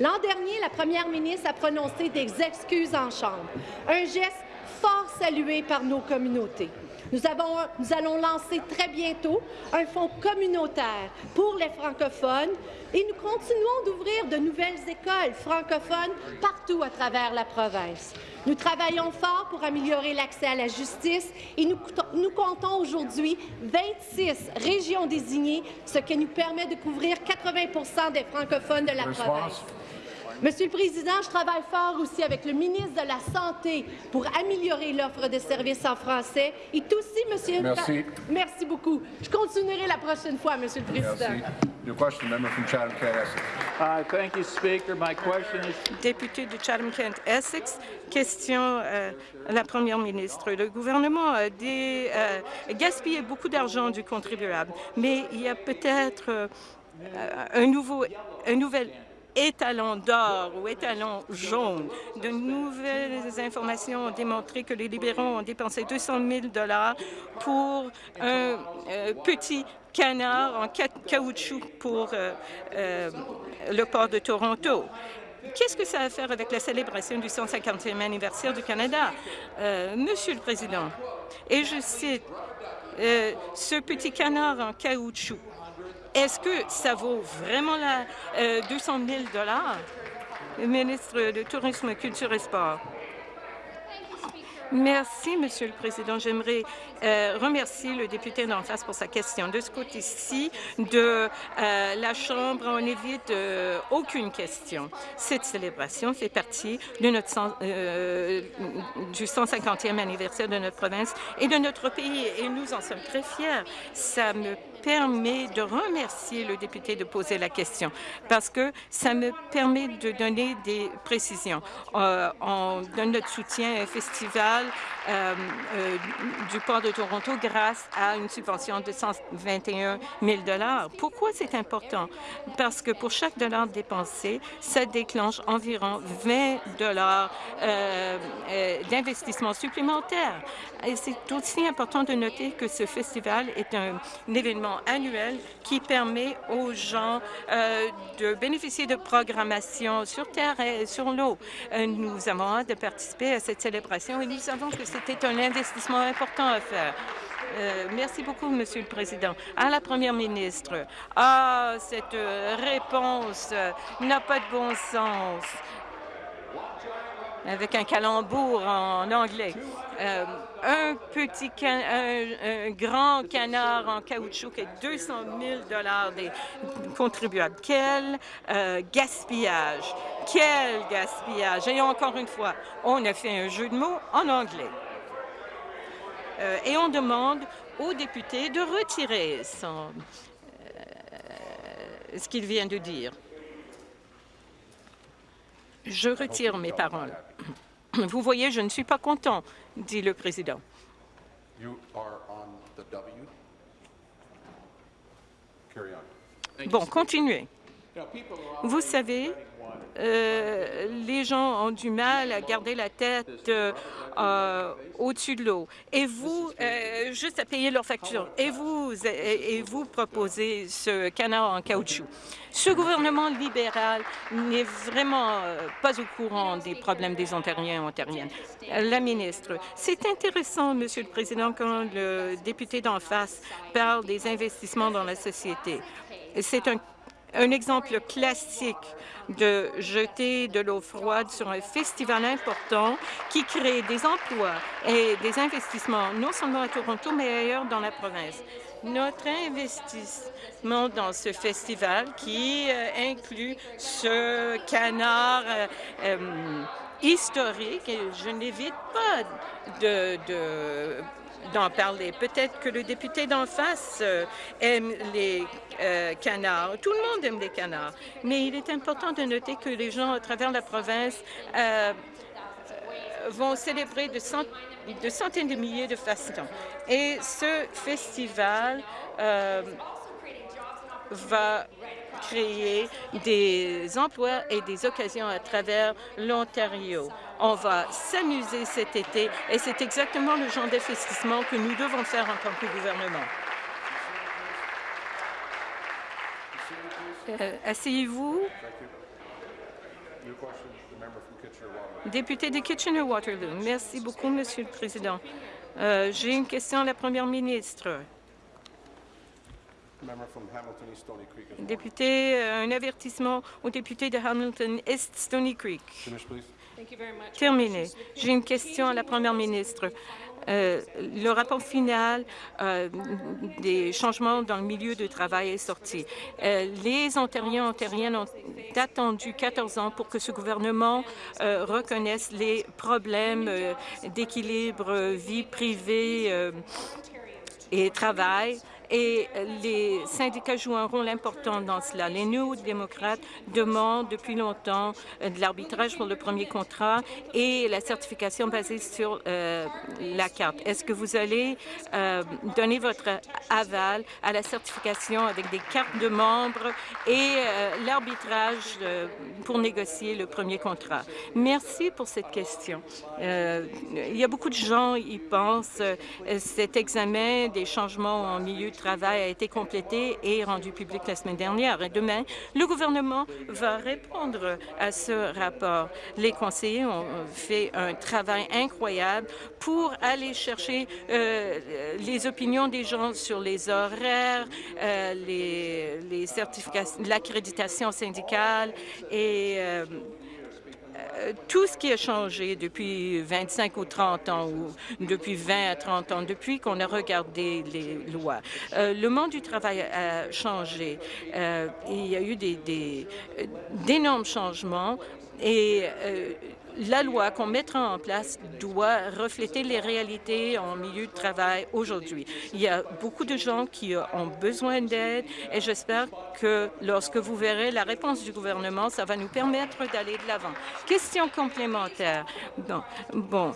L'an dernier, la première ministre a prononcé des excuses en Chambre, un geste fort salué par nos communautés. Nous, avons, nous allons lancer très bientôt un fonds communautaire pour les francophones et nous continuons d'ouvrir de nouvelles écoles francophones partout à travers la province. Nous travaillons fort pour améliorer l'accès à la justice et nous, nous comptons aujourd'hui 26 régions désignées, ce qui nous permet de couvrir 80% des francophones de la province. Monsieur le Président, je travaille fort aussi avec le ministre de la Santé pour améliorer l'offre de services en français. Et aussi, Monsieur... Merci. Merci beaucoup. Je continuerai la prochaine fois, Monsieur le Président. Merci. Your question, member from Chatham-Kent, Essex. Uh, Thank you, Speaker. My question is Député de Chatham-Kent-Essex, question euh, à la Première ministre. Le gouvernement a euh, gaspillé beaucoup d'argent du contribuable, mais il y a peut-être euh, un, nouveau, un nouvel étalon d'or ou étalon jaune. De nouvelles informations ont démontré que les libéraux ont dépensé 200 000 pour un euh, petit canard en ca- caoutchouc pour euh, euh, le port de Toronto. Qu'est-ce que ça a à faire avec la célébration du 150e anniversaire du Canada? Monsieur le Président, et je cite, ce petit canard en caoutchouc, est-ce que ça vaut vraiment la, euh, 200 000 Le ministre de Tourisme, Culture et Sport? Merci, Monsieur le Président. J'aimerais euh, remercier le député d'en face pour sa question. De ce côté-ci de euh, la Chambre, on évite euh, aucune question. Cette célébration fait partie de notre cent- du 150e anniversaire de notre province et de notre pays, et nous en sommes très fiers. Ça me permet de remercier le député de poser la question parce que ça me permet de donner des précisions. Euh, on donne notre soutien à un festival euh, euh, du port de Toronto grâce à une subvention de 121 000 Pourquoi c'est important? Parce que pour chaque dollar dépensé, ça déclenche environ 20 dollars d'investissement supplémentaire. Et c'est aussi important de noter que ce festival est un, un annuel qui permet aux gens euh, de bénéficier de programmation sur terre et sur l'eau. Euh, nous avons hâte de participer à cette célébration et nous savons que c'était un investissement important à faire. Euh, merci beaucoup, Monsieur le Président. À la Première ministre, ah, cette réponse n'a pas de bon sens avec un calembour en anglais. Un petit grand canard en caoutchouc et 200 000 dollars des contribuables. Quel euh, gaspillage! Quel gaspillage! Et encore une fois, on a fait un jeu de mots en anglais. Euh, et on demande aux députés de retirer euh, ce qu'il vient de dire. Je retire mes paroles. Vous voyez, je ne suis pas content, dit le président. You are on the W. Carry on. Bon, continuez. Vous savez, euh, les gens ont du mal à garder la tête euh, euh, au-dessus de l'eau. Et vous, juste à payer leurs factures. Et vous, et vous proposez ce canard en caoutchouc. Ce gouvernement libéral n'est vraiment pas au courant des problèmes des Ontariens et Ontariennes. La ministre, c'est intéressant, Monsieur le Président, quand le député d'en face parle des investissements dans la société. C'est un un exemple classique de jeter de l'eau froide sur un festival important qui crée des emplois et des investissements non seulement à Toronto, mais ailleurs dans la province. Notre investissement dans ce festival qui euh, inclut ce canard euh, euh, historique, je n'évite pas de, de d'en parler. Peut-être que le député d'en face euh, aime les euh, canards. Tout le monde aime les canards. Mais il est important de noter que les gens à travers la province euh, vont célébrer de, de, centaines de milliers de façons. Et ce festival va créer des emplois et des occasions à travers l'Ontario. On va s'amuser cet été et c'est exactement le genre d'investissement que nous devons faire en tant que gouvernement. Euh, Asseyez-vous. Député de Kitchener-Waterloo. Merci beaucoup, Monsieur le Président. Euh, J'ai une question à la Première ministre. Député, euh, un avertissement au député de Hamilton East Stony Creek. Terminé. J'ai une question à la Première ministre. Euh, le rapport final euh, des changements dans le milieu du travail est sorti. Euh, les Ontariens et Ontariennes ont attendu 14 ans pour que ce gouvernement reconnaisse les problèmes d'équilibre vie privée et travail et les syndicats jouent un rôle important dans cela. Les néo-démocrates demandent depuis longtemps euh, de l'arbitrage pour le premier contrat et la certification basée sur euh, la carte. Est-ce que vous allez euh, donner votre aval à la certification avec des cartes de membres et l'arbitrage pour négocier le premier contrat? Merci pour cette question. il y a beaucoup de gens y pensent. cet examen des changements en milieu travail a été complété et rendu public la semaine dernière. Et demain, le gouvernement va répondre à ce rapport. Les conseillers ont fait un travail incroyable pour aller chercher euh, les opinions des gens sur les horaires, euh, les, certifications, l'accréditation syndicale et euh, tout ce qui a changé depuis 25 ou 30 ans, ou depuis 20 à 30 ans, depuis qu'on a regardé les lois. Euh, le monde du travail a changé. Euh, il y a eu d'énormes changements et la loi qu'on mettra en place doit refléter les réalités en milieu de travail aujourd'hui. Il y a beaucoup de gens qui ont besoin d'aide et j'espère que lorsque vous verrez la réponse du gouvernement, ça va nous permettre d'aller de l'avant. Question complémentaire. Bon,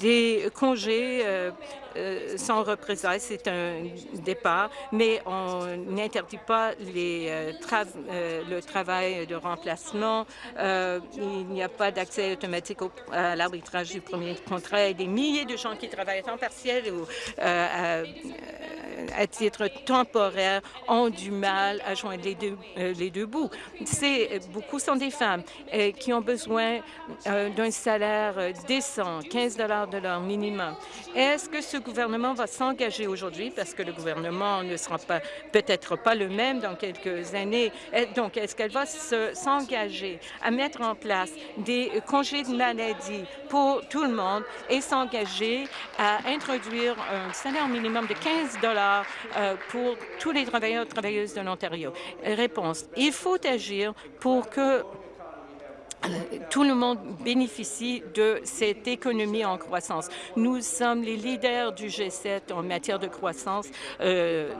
des congés euh, euh, sans représailles, c'est un départ, mais on n'interdit pas les, euh, le travail de remplacement. il n'y a pas d'accès automatique à l'arbitrage du premier contrat. Il y a des milliers de gens qui travaillent en temps partiel ou à titre temporaire ont du mal à joindre les deux, euh, les deux bouts. C'est beaucoup sont des femmes euh, qui ont besoin euh, d'un salaire décent, 15 dollars de leur minimum. Est-ce que ce gouvernement va s'engager aujourd'hui, parce que le gouvernement ne sera peut-être pas le même dans quelques années, donc est-ce qu'elle va s'engager à mettre en place des congés de maladie pour tout le monde et s'engager à introduire un salaire minimum de 15 euh, pour tous les travailleurs et travailleuses de l'Ontario? Réponse. Il faut agir pour que euh, tout le monde bénéficie de cette économie en croissance. Nous sommes les leaders du G7 en matière de croissance. Euh,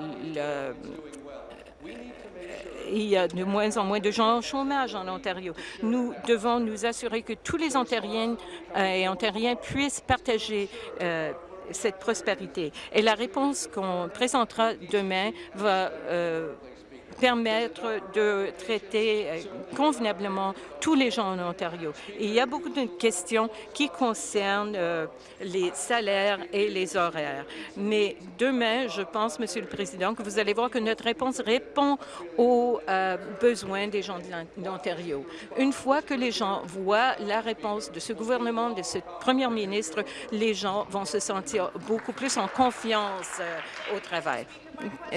il y a de moins en moins de gens au chômage en Ontario. Nous devons nous assurer que tous les Ontariennes et Ontariens puissent partager cette prospérité. Et la réponse qu'on présentera demain va euh, permettre de traiter euh, convenablement tous les gens en Ontario. il y a beaucoup de questions qui concernent euh, les salaires et les horaires. Mais demain, je pense, Monsieur le Président, que vous allez voir que notre réponse répond aux euh, besoins des gens de l'Ontario. Une fois que les gens voient la réponse de ce gouvernement, de ce premier ministre, les gens vont se sentir beaucoup plus en confiance au travail.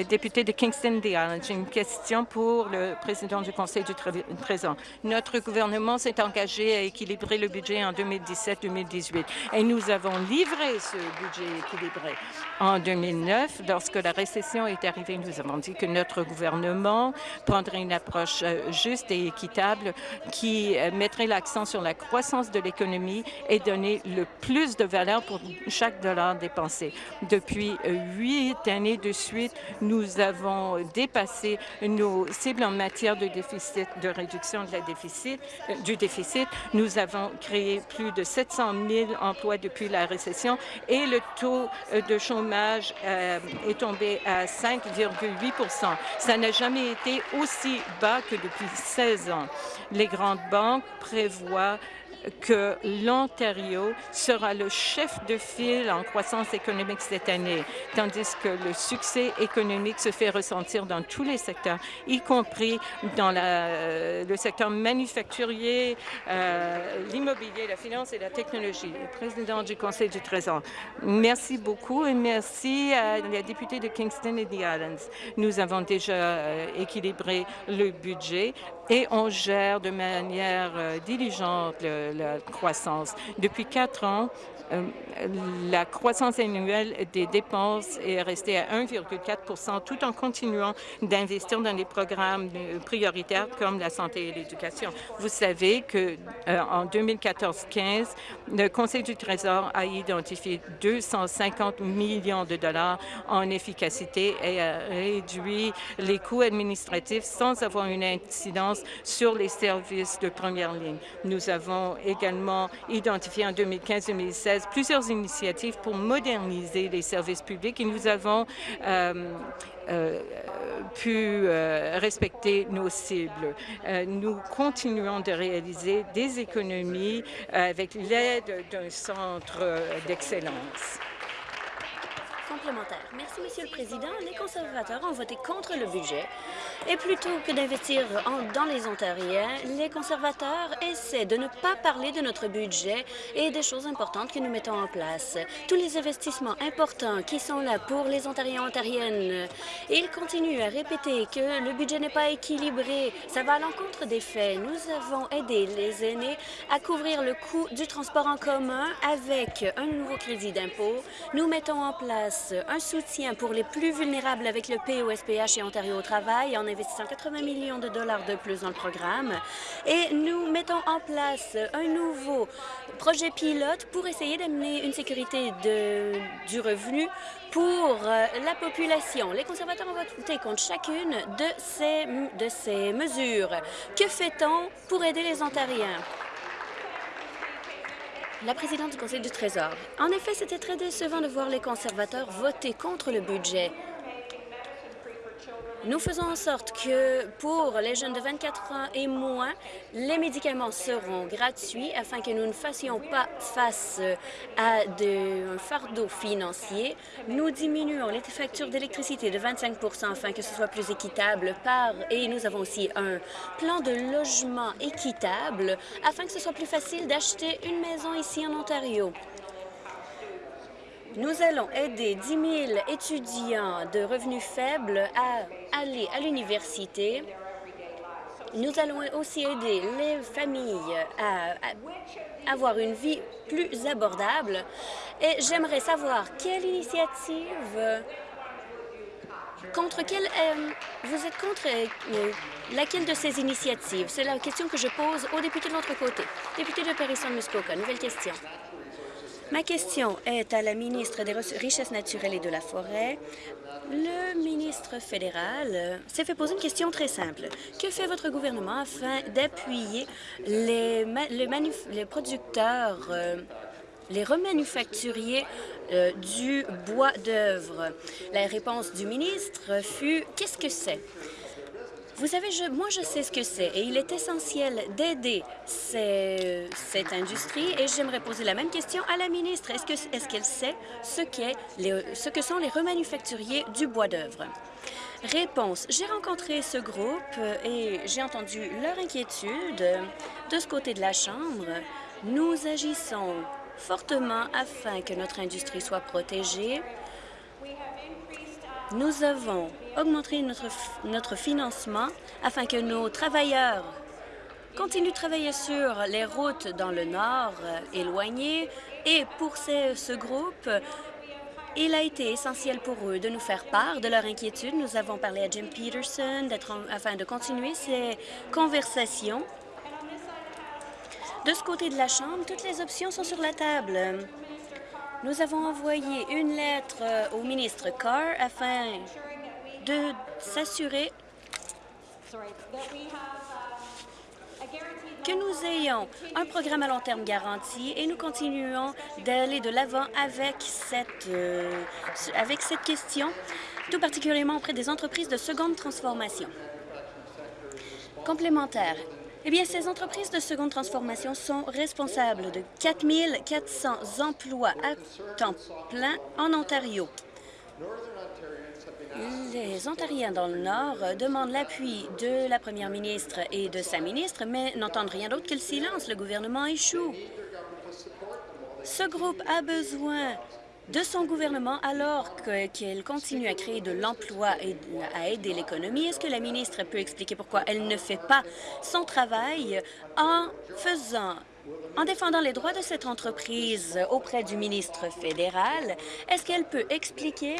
Député de Kingston des j'ai une question pour le président du Conseil du Trésor. Notre gouvernement s'est engagé à équilibrer le budget en 2017-2018 et nous avons livré ce budget équilibré. En 2009, lorsque la récession est arrivée, nous avons dit que notre gouvernement prendrait une approche euh, juste et équitable qui euh, mettrait l'accent sur la croissance de l'économie et donner le plus de valeur pour chaque dollar dépensé. Depuis euh, huit années de suite, nous avons dépassé nos cibles en matière de déficit, de réduction euh, du déficit. Nous avons créé plus de 700 000 emplois depuis la récession et le taux euh, de chômage euh, est tombé à 5,8% Ça n'a jamais été aussi bas que depuis 16 ans. Les grandes banques prévoient que l'Ontario sera le chef de file en croissance économique cette année, tandis que le succès économique se fait ressentir dans tous les secteurs, y compris dans la, le secteur manufacturier, euh, l'immobilier, la finance et la technologie. Le président du Conseil du Trésor, merci beaucoup et merci à la députée de Kingston et The Islands. Nous avons déjà euh, équilibré le budget et on gère de manière euh, diligente la croissance. Depuis quatre ans, la croissance annuelle des dépenses est restée à 1,4% tout en continuant d'investir dans des programmes prioritaires comme la santé et l'éducation. Vous savez que euh, en 2014-15, le Conseil du Trésor a identifié 250 millions de dollars en efficacité et a réduit les coûts administratifs sans avoir une incidence sur les services de première ligne. Nous avons également identifié en 2015-2016 plusieurs initiatives pour moderniser les services publics et nous avons euh, euh, pu euh, respecter nos cibles. nous continuons de réaliser des économies avec l'aide d'un centre d'excellence. Complémentaire. Merci, Monsieur le Président. Les conservateurs ont voté contre le budget et plutôt que d'investir dans les Ontariens, les conservateurs essaient de ne pas parler de notre budget et des choses importantes que nous mettons en place. Tous les investissements importants qui sont là pour les Ontariens et Ontariennes. Ils continuent à répéter que le budget n'est pas équilibré. Ça va à l'encontre des faits. Nous avons aidé les aînés à couvrir le coût du transport en commun avec un nouveau crédit d'impôt. Nous mettons en place un soutien pour les plus vulnérables avec le POSPH et Ontario au travail en investissant 80 millions de dollars de plus dans le programme. Et nous mettons en place un nouveau projet pilote pour essayer d'amener une sécurité du revenu pour euh, la population. Les conservateurs ont voté contre chacune de ces, de ces mesures. Que fait-on pour aider les Ontariens? La présidente du Conseil du Trésor. En effet, c'était très décevant de voir les conservateurs voter contre le budget. Nous faisons en sorte que pour les jeunes de 24 ans et moins, les médicaments seront gratuits afin que nous ne fassions pas face à un fardeau financier. Nous diminuons les factures d'électricité de 25% afin que ce soit plus équitable et nous avons aussi un plan de logement équitable afin que ce soit plus facile d'acheter une maison ici en Ontario. Nous allons aider 10 000 étudiants de revenus faibles à aller à l'université. Nous allons aussi aider les familles à, avoir une vie plus abordable. Et j'aimerais savoir quelle initiative contre quelle euh, vous êtes contre euh, laquelle de ces initiatives? C'est la question que je pose aux députés de l'autre côté. Député de Paris-Muskoka, nouvelle question. Ma question est à la ministre des Richesses naturelles et de la Forêt. Le ministre fédéral s'est fait poser une question très simple. Que fait votre gouvernement afin d'appuyer les, producteurs, euh, les remanufacturiers euh, du bois d'œuvre? La réponse du ministre fut « Qu'est-ce que c'est ?» Vous savez, moi, je sais ce que c'est et il est essentiel d'aider cette industrie et j'aimerais poser la même question à la ministre. Est-ce qu'elle sait ce, ce que sont les remanufacturiers du bois d'œuvre? Réponse. J'ai rencontré ce groupe et j'ai entendu leur inquiétude de ce côté de la Chambre. Nous agissons fortement afin que notre industrie soit protégée. Nous avons augmenté notre, notre financement afin que nos travailleurs continuent de travailler sur les routes dans le nord euh, éloignées. Et pour ce, ce groupe, il a été essentiel pour eux de nous faire part de leur inquiétude. Nous avons parlé à Jim Peterson afin de continuer ces conversations de ce côté de la Chambre, toutes les options sont sur la table. Nous avons envoyé une lettre euh, au ministre Carr afin de s'assurer que nous ayons un programme à long terme garanti et nous continuons d'aller de l'avant avec cette, euh, avec cette question, tout particulièrement auprès des entreprises de seconde transformation. Complémentaire. Eh bien, ces entreprises de seconde transformation sont responsables de 4 400 emplois à temps plein en Ontario. Les Ontariens dans le Nord demandent l'appui de la première ministre et de sa ministre, mais n'entendent rien d'autre que le silence. Le gouvernement échoue. Ce groupe a besoin de son gouvernement alors qu'elle continue à créer de l'emploi et à aider l'économie. Est-ce que la ministre peut expliquer pourquoi elle ne fait pas son travail en en défendant les droits de cette entreprise auprès du ministre fédéral, est-ce qu'elle peut expliquer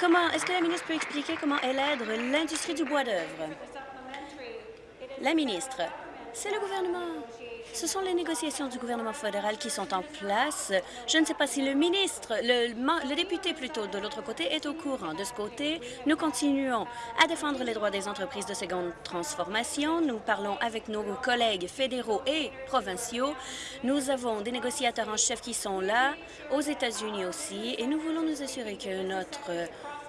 comment, est-ce que la ministre peut expliquer comment elle aide l'industrie du bois d'œuvre? La ministre, c'est le gouvernement ce sont les négociations du gouvernement fédéral qui sont en place. Je ne sais pas si le ministre, le, député plutôt de l'autre côté, est au courant. De ce côté, nous continuons à défendre les droits des entreprises de seconde transformation. Nous parlons avec nos collègues fédéraux et provinciaux. Nous avons des négociateurs en chef qui sont là, aux États-Unis aussi, et nous voulons nous assurer que notre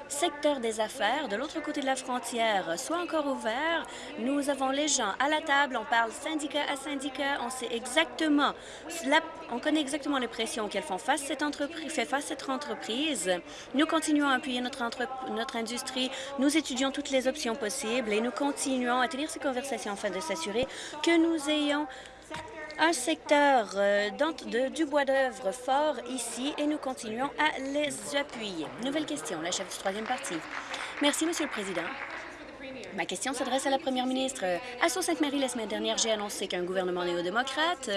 secteur des affaires de l'autre côté de la frontière soit encore ouvert. Nous avons les gens à la table, on parle syndicat à syndicat, on sait exactement, on connaît exactement les pressions auxquelles font face cette entreprise, fait face cette entreprise. Nous continuons à appuyer notre, notre industrie, nous étudions toutes les options possibles et nous continuons à tenir ces conversations afin de s'assurer que nous ayons un secteur euh, de, du bois d'œuvre fort ici et nous continuons à les appuyer. Nouvelle question, la chef du troisième parti. Merci, Monsieur le Président. Ma question s'adresse à la première ministre. À Sault-Sainte-Marie, la semaine dernière, j'ai annoncé qu'un gouvernement néo-démocrate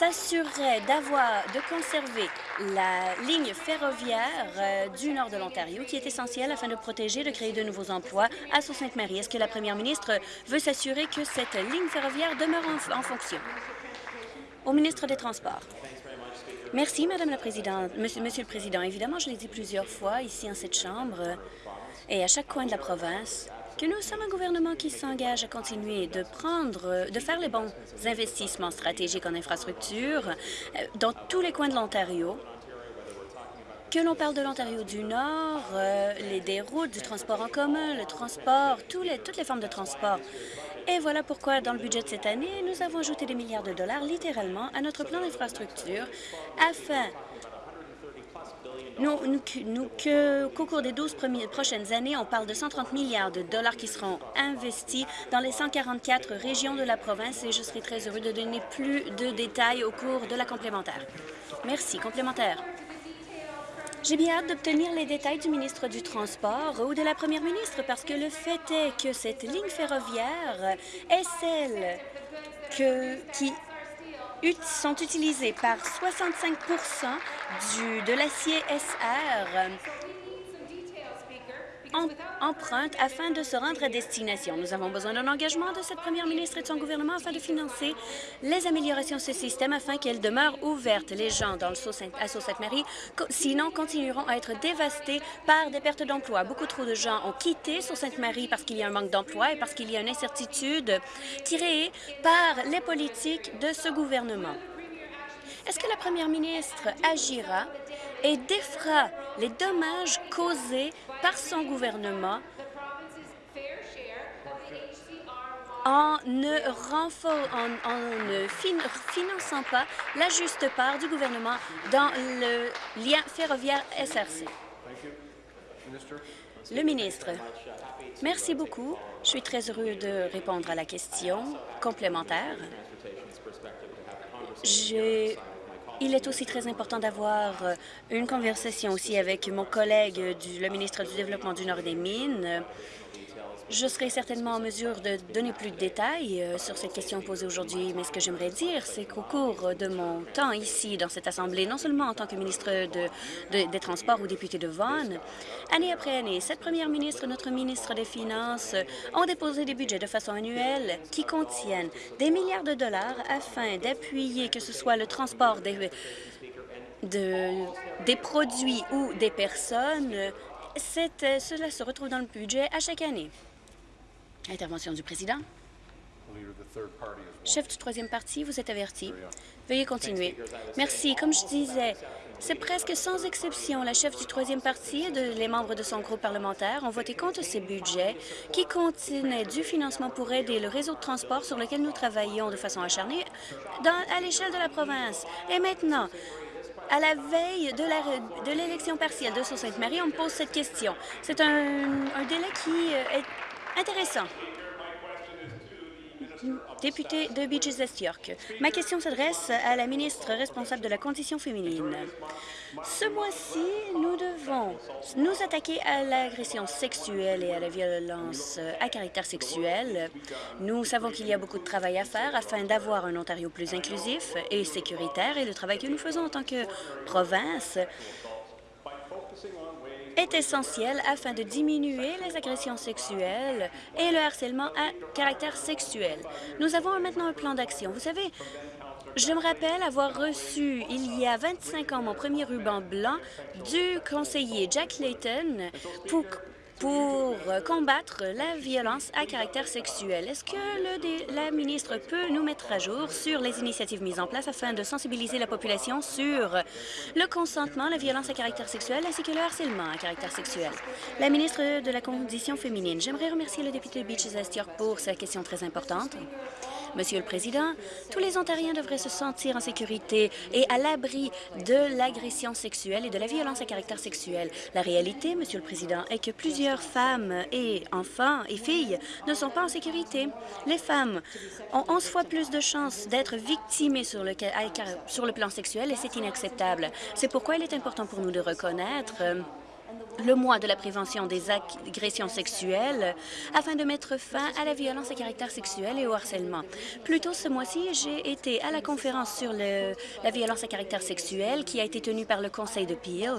s'assurerait d'avoir, de conserver la ligne ferroviaire euh, du nord de l'Ontario, qui est essentielle afin de protéger, de créer de nouveaux emplois à Sault-Sainte-Marie. Est-ce que la première ministre veut s'assurer que cette ligne ferroviaire demeure en, fonction? Au ministre des Transports. Merci, Madame la Présidente. Monsieur le Président, évidemment, je l'ai dit plusieurs fois ici en cette Chambre et à chaque coin de la province, que nous sommes un gouvernement qui s'engage à continuer de prendre, de faire les bons investissements stratégiques en infrastructure euh, dans tous les coins de l'Ontario, que l'on parle de l'Ontario du Nord, euh, les des routes, du transport en commun, le transport, tous les, toutes les formes de transport. Et voilà pourquoi, dans le budget de cette année, nous avons ajouté des milliards de dollars, littéralement, à notre plan d'infrastructure afin nous, nous, qu'au cours des 12 prochaines années, on parle de 130 milliards de dollars qui seront investis dans les 144 régions de la province et je serai très heureux de donner plus de détails au cours de la complémentaire. Merci. Complémentaire. J'ai bien hâte d'obtenir les détails du ministre du Transport ou de la première ministre parce que le fait est que cette ligne ferroviaire est celle que, qui sont utilisés par 65% du, de l'acier SR emprunte afin de se rendre à destination. Nous avons besoin d'un engagement de cette première ministre et de son gouvernement afin de financer les améliorations de ce système afin qu'elle demeure ouverte. Les gens dans le à Sault-Sainte-Marie, sinon, continueront à être dévastés par des pertes d'emploi. Beaucoup trop de gens ont quitté Sault-Sainte-Marie parce qu'il y a un manque d'emploi et parce qu'il y a une incertitude créée par les politiques de ce gouvernement. Est-ce que la première ministre agira et défra les dommages causés par son gouvernement en ne, finançant pas la juste part du gouvernement dans le lien ferroviaire SRC. Le ministre, merci beaucoup. Je suis très heureux de répondre à la question complémentaire. J'ai il est aussi très important d'avoir une conversation aussi avec mon collègue, du, le ministre du Développement du Nord des Mines, je serai certainement en mesure de donner plus de détails euh, sur cette question posée aujourd'hui, mais ce que j'aimerais dire, c'est qu'au cours de mon temps ici, dans cette Assemblée, non seulement en tant que ministre des Transports ou député de Vaughan, année après année, cette première ministre, notre ministre des Finances ont déposé des budgets de façon annuelle qui contiennent des milliards de dollars afin d'appuyer que ce soit le transport des, des produits ou des personnes. cela se retrouve dans le budget à chaque année. Intervention du président. Chef du troisième parti, vous êtes averti. Veuillez continuer. Merci. Comme je disais, c'est presque sans exception la chef du troisième parti et les membres de son groupe parlementaire ont voté contre ces budgets qui contenaient du financement pour aider le réseau de transport sur lequel nous travaillons de façon acharnée à l'échelle de la province. Et maintenant, à la veille de l'élection partielle de Sault-Sainte-Marie, on me pose cette question. C'est un, un délai qui est Intéressant. Député de Beaches York. Ma question s'adresse à la ministre responsable de la condition féminine. Ce mois-ci, nous devons nous attaquer à l'agression sexuelle et à la violence à caractère sexuel. Nous savons qu'il y a beaucoup de travail à faire afin d'avoir un Ontario plus inclusif et sécuritaire et le travail que nous faisons en tant que province est essentiel afin de diminuer les agressions sexuelles et le harcèlement à caractère sexuel. Nous avons maintenant un plan d'action. Vous savez, je me rappelle avoir reçu il y a 25 ans mon premier ruban blanc du conseiller Jack Layton pour pour combattre la violence à caractère sexuel. Est-ce que le, la ministre peut nous mettre à jour sur les initiatives mises en place afin de sensibiliser la population sur le consentement, la violence à caractère sexuel ainsi que le harcèlement à caractère sexuel? La ministre de la Condition féminine, j'aimerais remercier le député Beaches York pour sa question très importante. Monsieur le Président, tous les Ontariens devraient se sentir en sécurité et à l'abri de l'agression sexuelle et de la violence à caractère sexuel. La réalité, Monsieur le Président, est que plusieurs femmes et enfants et filles ne sont pas en sécurité. Les femmes ont 11 fois plus de chances d'être victimées sur le, sur le plan sexuel et c'est inacceptable. C'est pourquoi il est important pour nous de reconnaître le mois de la prévention des agressions sexuelles afin de mettre fin à la violence à caractère sexuel et au harcèlement. Plus tôt ce mois-ci, j'ai été à la conférence sur la violence à caractère sexuel qui a été tenue par le Conseil de Peel.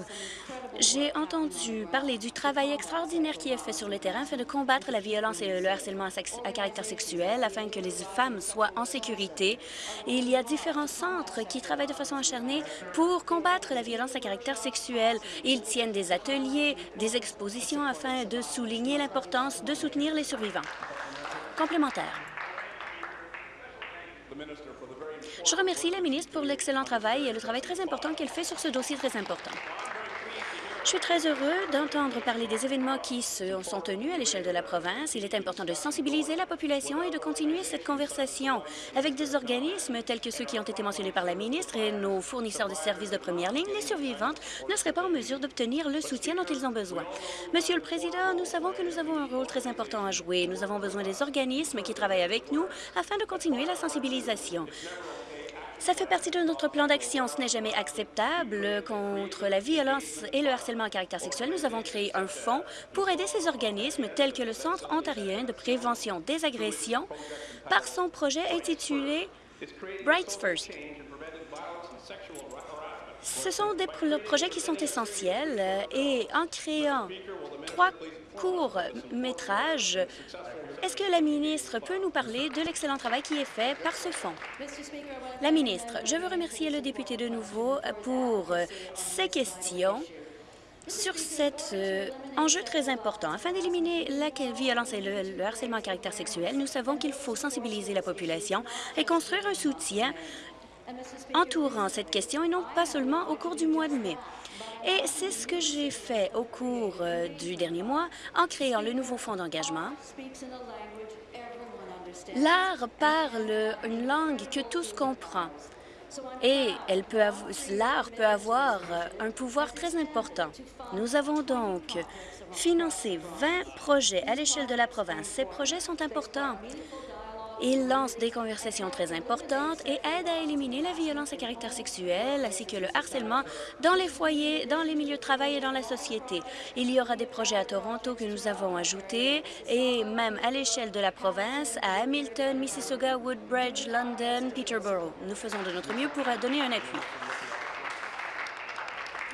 J'ai entendu parler du travail extraordinaire qui est fait sur le terrain afin de combattre la violence et le harcèlement à, caractère sexuel, afin que les femmes soient en sécurité. Il y a différents centres qui travaillent de façon acharnée pour combattre la violence à caractère sexuel. Ils tiennent des ateliers, des expositions afin de souligner l'importance de soutenir les survivants. Complémentaire. Je remercie la ministre pour l'excellent travail et le travail très important qu'elle fait sur ce dossier très important. Je suis très heureux d'entendre parler des événements qui se sont tenus à l'échelle de la province. Il est important de sensibiliser la population et de continuer cette conversation avec des organismes tels que ceux qui ont été mentionnés par la ministre et nos fournisseurs de services de première ligne. Les survivantes ne seraient pas en mesure d'obtenir le soutien dont ils ont besoin. Monsieur le Président, nous savons que nous avons un rôle très important à jouer. Nous avons besoin des organismes qui travaillent avec nous afin de continuer la sensibilisation. Ça fait partie de notre plan d'action. Ce n'est jamais acceptable contre la violence et le harcèlement à caractère sexuel. Nous avons créé un fonds pour aider ces organismes tels que le Centre ontarien de prévention des agressions par son projet intitulé Brights First. Ce sont des projets qui sont essentiels euh, et en créant trois courts-métrages est-ce que la ministre peut nous parler de l'excellent travail qui est fait par ce fonds? La ministre, je veux remercier le député de nouveau pour ses questions sur cet euh, enjeu très important. Afin d'éliminer la violence et le, harcèlement à caractère sexuel, nous savons qu'il faut sensibiliser la population et construire un soutien entourant cette question et non pas seulement au cours du mois de mai. Et c'est ce que j'ai fait au cours euh, du dernier mois en créant le nouveau fonds d'engagement L'art parle une langue que tous comprennent et l'art peut avoir un pouvoir très important. Nous avons donc financé 20 projets à l'échelle de la province. Ces projets sont importants. Ils lancent des conversations très importantes et aident à éliminer la violence à caractère sexuel ainsi que le harcèlement dans les foyers, dans les milieux de travail et dans la société. Il y aura des projets à Toronto que nous avons ajoutés et même à l'échelle de la province, à Hamilton, Mississauga, Woodbridge, London, Peterborough. Nous faisons de notre mieux pour donner un appui.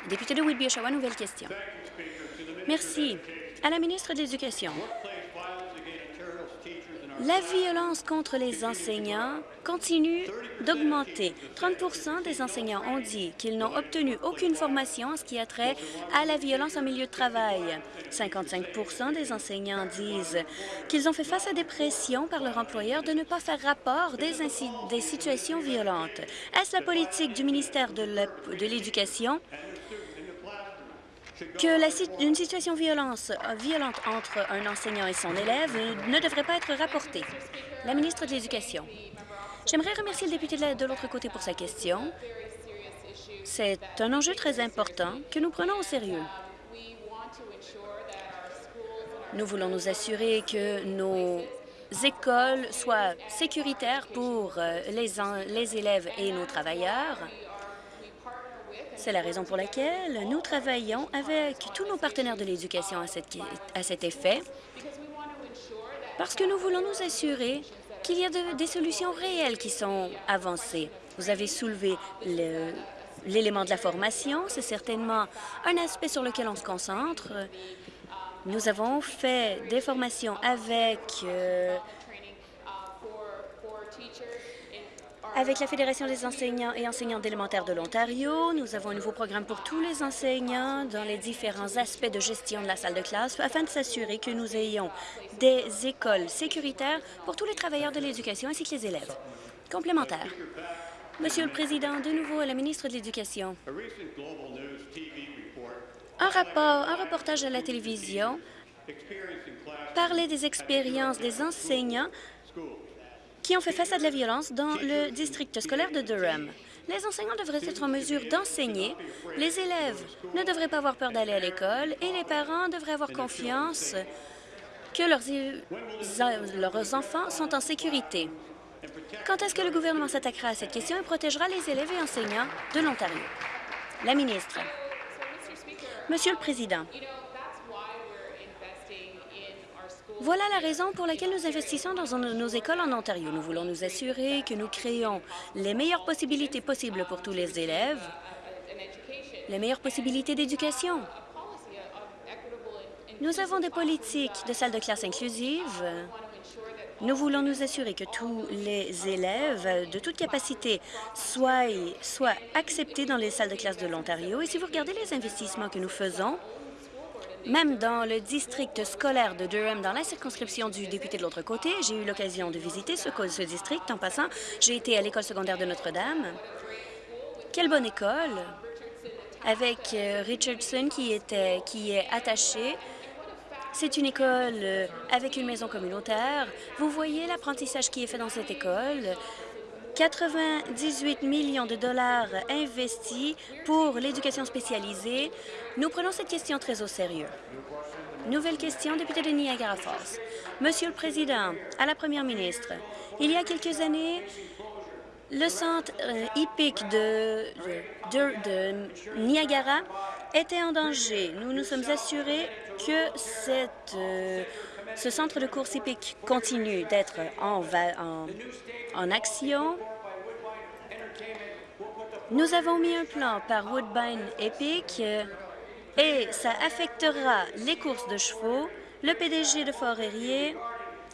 Député de Whitby-Oshawa, nouvelle question. Merci. À la ministre de l'Éducation. La violence contre les enseignants continue d'augmenter. 30% des enseignants ont dit qu'ils n'ont obtenu aucune formation en ce qui a trait à la violence en milieu de travail. 55% des enseignants disent qu'ils ont fait face à des pressions par leur employeur de ne pas faire rapport des, des situations violentes. Est-ce la politique du ministère de l'Éducation? Que une situation violence, euh, violente entre un enseignant et son élève ne devrait pas être rapportée. La ministre de l'Éducation. J'aimerais remercier le député de l'autre côté pour sa question. C'est un enjeu très important que nous prenons au sérieux. Nous voulons nous assurer que nos écoles soient sécuritaires pour euh, les élèves et nos travailleurs. C'est la raison pour laquelle nous travaillons avec tous nos partenaires de l'éducation à, cet effet, parce que nous voulons nous assurer qu'il y a des solutions réelles qui sont avancées. Vous avez soulevé l'élément de la formation. C'est certainement un aspect sur lequel on se concentre. Nous avons fait des formations avec euh, Avec la Fédération des enseignants et enseignants d'élémentaire de l'Ontario, nous avons un nouveau programme pour tous les enseignants dans les différents aspects de gestion de la salle de classe afin de s'assurer que nous ayons des écoles sécuritaires pour tous les travailleurs de l'éducation ainsi que les élèves. Complémentaire. Monsieur le Président, de nouveau à la ministre de l'Éducation. Un rapport, un reportage à la télévision parlait des expériences des enseignants qui ont fait face à de la violence dans le district scolaire de Durham. Les enseignants devraient être en mesure d'enseigner, les élèves ne devraient pas avoir peur d'aller à l'école et les parents devraient avoir confiance que leurs, leurs enfants sont en sécurité. Quand est-ce que le gouvernement s'attaquera à cette question et protégera les élèves et enseignants de l'Ontario? La ministre. Monsieur le Président, Voilà la raison pour laquelle nous investissons dans nos écoles en Ontario. Nous voulons nous assurer que nous créons les meilleures possibilités possibles pour tous les élèves, les meilleures possibilités d'éducation. Nous avons des politiques de salles de classe inclusives. Nous voulons nous assurer que tous les élèves de toute capacité soient, soient acceptés dans les salles de classe de l'Ontario. Et si vous regardez les investissements que nous faisons, même dans le district scolaire de Durham, dans la circonscription du député de l'autre côté, j'ai eu l'occasion de visiter ce, district. En passant, j'ai été à l'école secondaire de Notre-Dame. Quelle bonne école! Avec euh, Richardson qui, était, qui est attaché. C'est une école euh, avec une maison communautaire. Vous voyez l'apprentissage qui est fait dans cette école. 98 millions de dollars investis pour l'éducation spécialisée. Nous prenons cette question très au sérieux. Nouvelle question, député de Niagara Falls. Monsieur le Président, à la Première ministre, il y a quelques années, le centre euh, hippique de, Niagara était en danger. Nous nous sommes assurés que cette, euh, ce centre de course hippique continue d'être en, action. Nous avons mis un plan par Woodbine Epic euh, et ça affectera les courses de chevaux. Le PDG de Fort Erie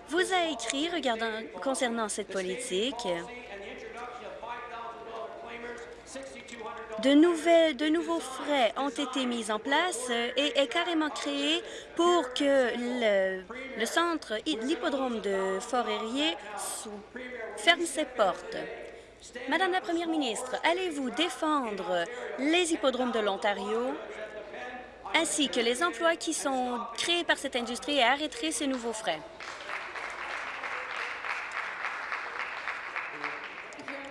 vous a écrit concernant cette politique. De, nouveaux frais ont été mis en place et est carrément créé pour que le, centre, l'hippodrome de Fort-Érié ferme ses portes. Madame la Première ministre, allez-vous défendre les hippodromes de l'Ontario ainsi que les emplois qui sont créés par cette industrie et arrêter ces nouveaux frais?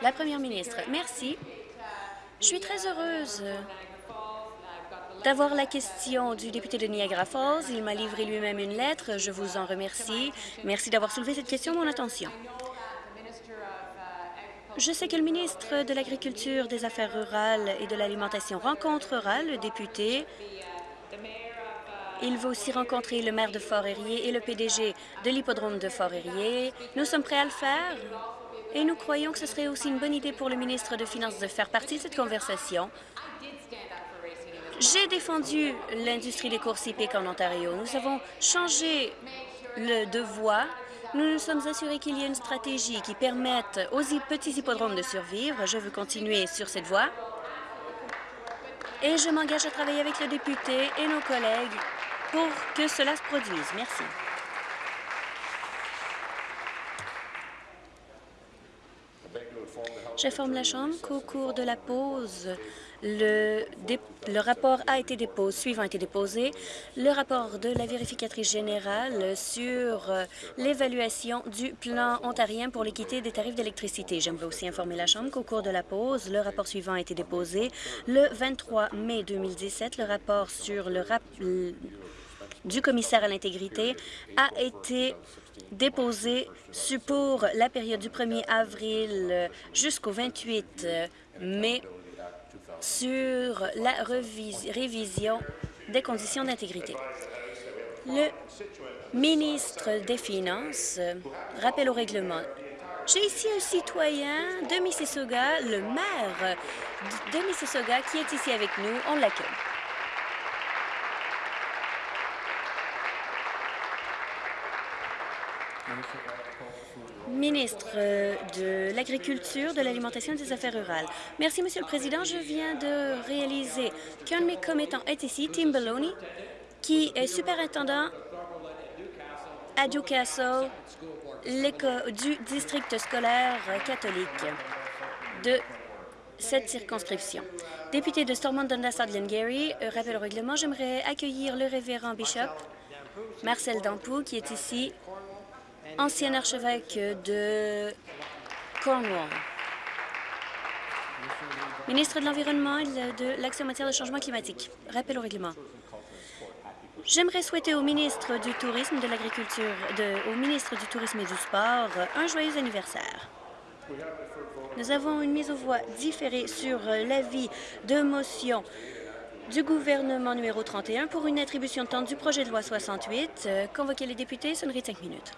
La première ministre, merci. Je suis très heureuse d'avoir la question du député de Niagara Falls. Il m'a livré lui-même une lettre. Je vous en remercie. Merci d'avoir soulevé cette question mon attention. Je sais que le ministre de l'Agriculture, des Affaires rurales et de l'Alimentation rencontrera le député. Il va aussi rencontrer le maire de Fort-Érié et le PDG de l'hippodrome de Fort-Érié. Nous sommes prêts à le faire et nous croyons que ce serait aussi une bonne idée pour le ministre de Finances de faire partie de cette conversation. J'ai défendu l'industrie des courses hippiques en Ontario. Nous avons changé le de voie nous nous sommes assurés qu'il y ait une stratégie qui permette aux petits hippodromes de survivre. Je veux continuer sur cette voie. Et je m'engage à travailler avec le député et nos collègues pour que cela se produise. Merci. J'informe la Chambre qu'au cours de la pause, le, rapport a été déposé, suivant a été déposé, le rapport de la vérificatrice générale sur euh, l'évaluation du plan ontarien pour l'équité des tarifs d'électricité. J'aimerais aussi informer la Chambre qu'au cours de la pause, le rapport suivant a été déposé le 23 mai 2017. Le rapport sur le rap du commissaire à l'intégrité a été déposé pour la période du 1er avril jusqu'au 28 mai sur la révision des conditions d'intégrité. Le ministre des Finances rappelle au règlement. J'ai ici un citoyen de Mississauga, le maire de Mississauga, qui est ici avec nous. On l'accueille. Ministre euh, de l'Agriculture, de l'Alimentation et des Affaires rurales. Merci, Monsieur le Président. Je viens de réaliser qu'un de mes commettants est ici, Tim Baloney, qui est superintendant à Newcastle, du district scolaire catholique de cette circonscription. Député de Stormont Dundas Gary, euh, rappel au règlement, j'aimerais accueillir le révérend bishop Marcel Dampou, qui est ici ancien archevêque de Cornwall. Ministre de l'Environnement et de l'Action en matière de changement climatique. Rappel au règlement. J'aimerais souhaiter au ministre du Tourisme, de l'Agriculture, au ministre du Tourisme et du Sport un joyeux anniversaire. Nous avons une mise aux voix différée sur l'avis de motion du gouvernement numéro 31 pour une attribution de temps du projet de loi 68. Convoquer les députés, sonnerie de cinq minutes.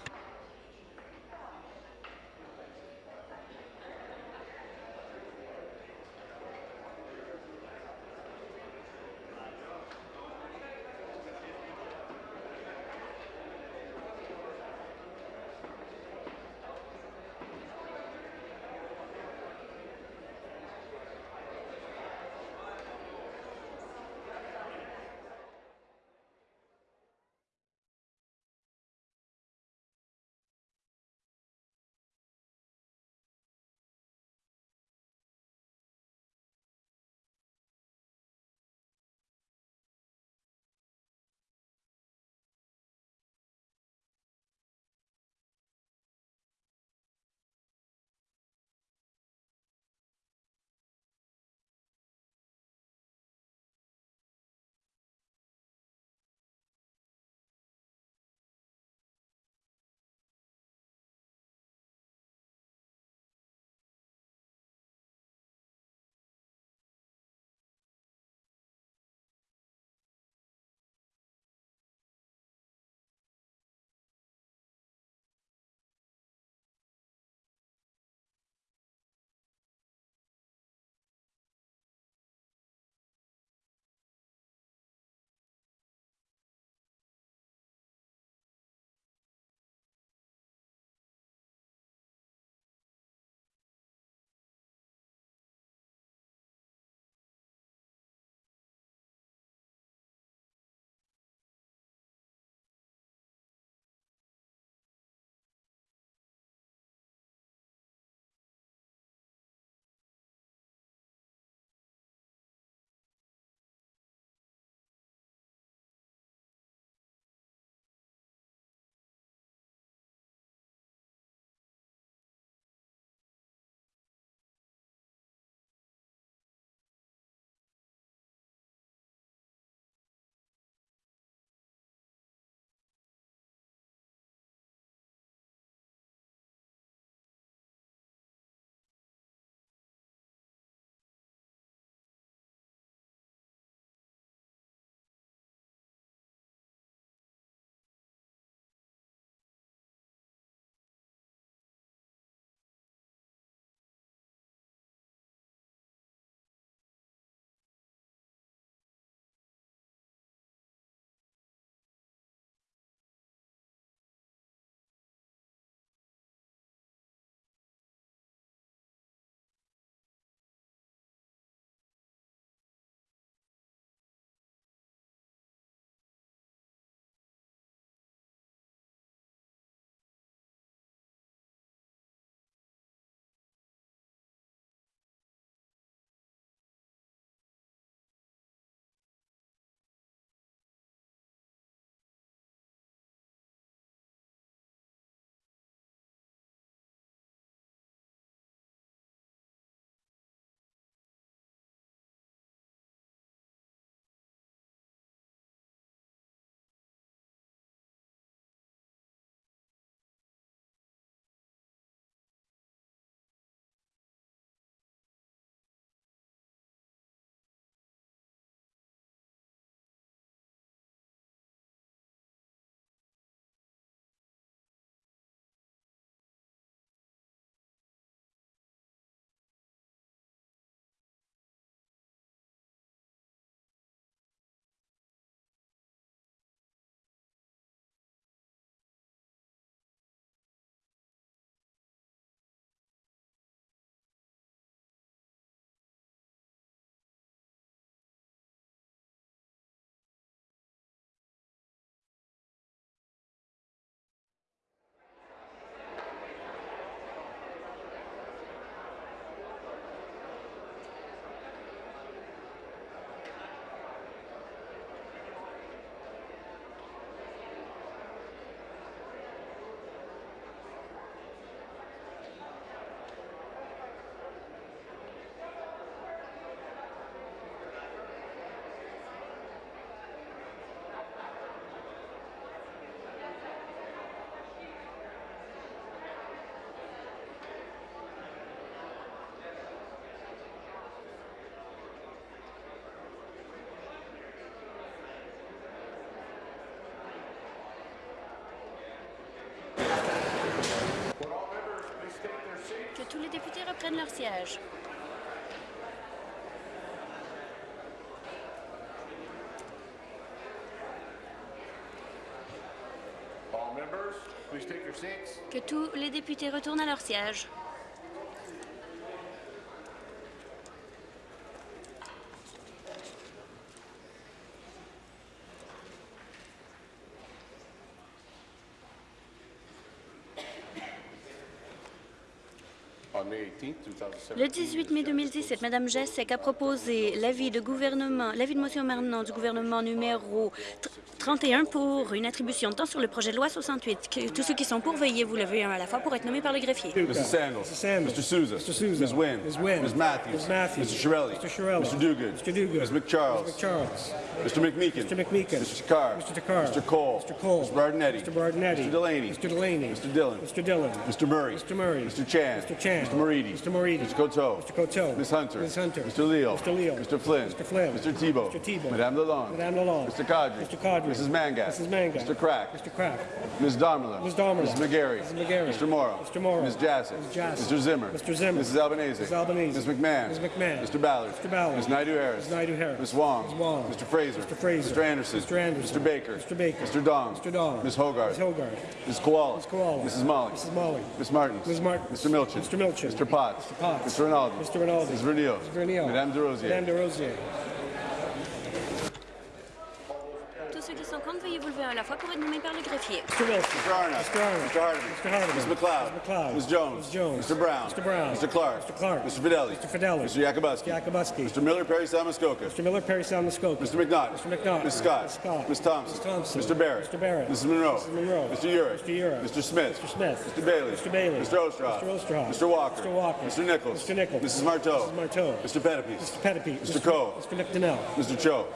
Prennent leur siège. All members, please take your seats. Que tous les députés retournent à leur siège. Le 18 mai 2017, Mme Jessek a proposé l'avis de gouvernement, l'avis de motion maintenant du gouvernement numéro 31 pour une attribution de temps sur le projet de loi 68. Que- tous ceux qui sont pour, veuillez vous lever un à la fois pour être nommés par le greffier. Mr. Sandals. Mr. Souza. Mr. Souza. Ms. Wynn. Ms. Wynn. Ms. Matthews. Ms. Matthews. Mr. Shirelli. Mr. Shirelli. Mr. Duguid. Mr. Duguid. Ms. McCharles. Mr. McMeekin. Mr. McMeekin. Mr. Takar. Mr. Takar. Mr. Cole. Mr. Cole. Mr. Bardinetti. Mr. Bardinetti. Mr. Delaney. Mr. Delaney. Mr. Dillon. Mr. Dillon. Mr. Murray. Mr. Murray. Mr. Chan. Mr. Chan. Mr. Moridi. Mr. Moridi. Mr. Coteau. Mr. Coteau. Ms. Hunter. Ms. Hunter. Mr. Leo. Mr. Leo. Mr. Flynn. Mr. Flynn. Mr. Tebow. Mr. Tebow. Madame Lalonde. Madame Lalonde. Mr. Kadri. Mr. Kadri. Mrs. Mangat. Mrs. Mangat. Mr. Crack. Mr. Crack. Ms. Damerla. Ms. Damerla. Mrs. McGarry. Mrs. McGarry. Mr. Morrow. Mr. Morrow. Ms. Jassy. Ms. Jassy. Mr. Zimmer. Mr. Zimmer. Mrs. Albanese. Mrs. Albanese. Ms. McMahon. Ms. McMahon. Mr. Ballard. Mr. Ballard. Ms. Naidu Harris. Ms. Naidu Harris. Ms. Wong. Ms. Wong. Mr. Fraser. Mr. Fraser. Mr. Anderson. Mr. Anderson. Mr. Baker. Mr. Baker. Mr. Dong. Mr. Dong. Ms. Hogarth. Ms. Hogarth. Ms. Koala. Ms. Koala. Mrs. Molly. Mrs. Molly. Ms. Martin. Ms. Martin. Mr. Milchin. Mr. Milchin. Mr. Potts. Mr. Potts. Mr. Rinaldi. Mr. Rinaldi. Ms. Vernio. Mr. Vernio. Madame de Rosier. Madame de Rosier. Veuillez vous lever un à la fois pour être nommés par le greffier. Mr. Wilson. Mr. Arnott. Mr. Arnott. Mr. Hardiman. Mr. Hardiman. Ms. McLeod. Ms. McLeod. Ms. Jones. Ms. Jones. Mr. Brown. Mr. Brown. Mr. Clark. Mr. Clark. Mr. Fidelli. Mr. Fidelli. Mr. Yakubowski. Yakubowski. Mr. Miller Perry Salmuskoka. Mr. Miller, Perry Salmuskoka. Mr. McNaught. Mr. McNaught. Ms. Scott. Ms. Scott. Ms. Thompson. Ms. Thompson. Mr. Barrett. Mr. Barrett. Mrs. Monroe. Mrs. Monroe. Mr. Urick. Mr. Urick. Mr. Smith. Mr. Smith. Mr. Bailey. Mr. Bailey. Mr. Ostroff. Mr. Ostroff. Mr. Walker. Mr. Walker. Mr. Nichols. Mr. Nichols. Mrs. Marteau. Mrs. Marteau. Mr. Pettipies. Mr. Pettipe. Mr. Coe. Mr. McDonnell. Mr. Cho.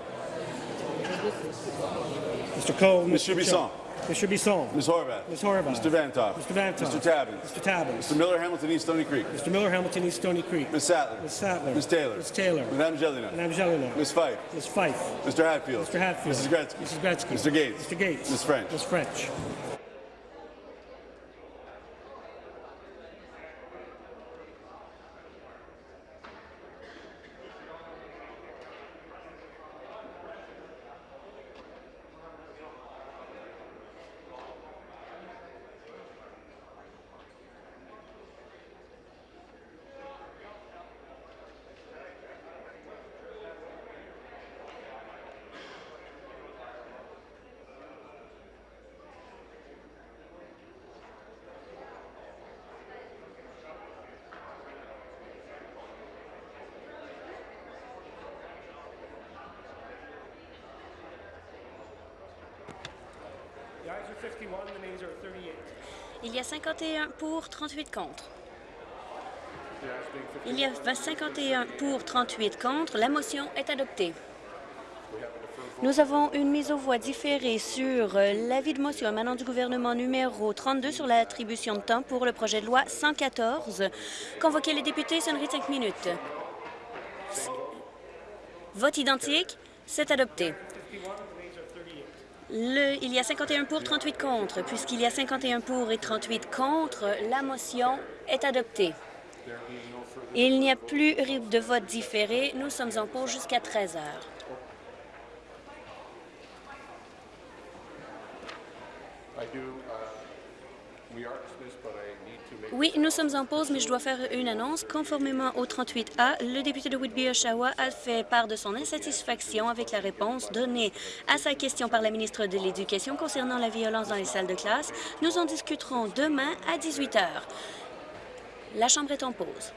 Mr. Cole. Mr. Chubisson. Mr. Bisson. Ms. Horvath. Ms. Horvath. Mr. Vantoff. Mr. Vantoff. Mr. Tabbins. Mr. Tabbins. Mr. Miller Hamilton East Stony Creek. Mr. Miller, Hamilton East Stony Creek. Ms. Sattler. Ms. Sattler. Ms. Taylor. Ms. Taylor. Madame Jelena. Madame Jelena. Ms. Fife. Ms. Fife. Mr. Hatfield. Mr. Hatfield. Mrs. Gretzky. Mrs. Gretzky. Mr. Gates. Mr. Gates. Ms. French. Ms. French. 51 pour, 38 contre. Il y a 51 pour, 38 contre. La motion est adoptée. Nous avons une mise aux voix différée sur euh, l'avis de motion émanant du gouvernement numéro 32 sur l'attribution de temps pour le projet de loi 114. Convoquer les députés, sonnerie de 5 minutes. Vote identique, c'est adopté. Le- il y a 51 pour, 38 contre. Puisqu'il y a 51 pour et 38 contre, la motion est adoptée. Il n'y a plus de vote différé. Nous sommes en pause jusqu'à 13 heures. I do, uh, we are Oui, nous sommes en pause, mais je dois faire une annonce. Conformément au 38A, le député de Whitby-Oshawa a fait part de son insatisfaction avec la réponse donnée à sa question par la ministre de l'Éducation concernant la violence dans les salles de classe. Nous en discuterons demain à 18 heures. La Chambre est en pause.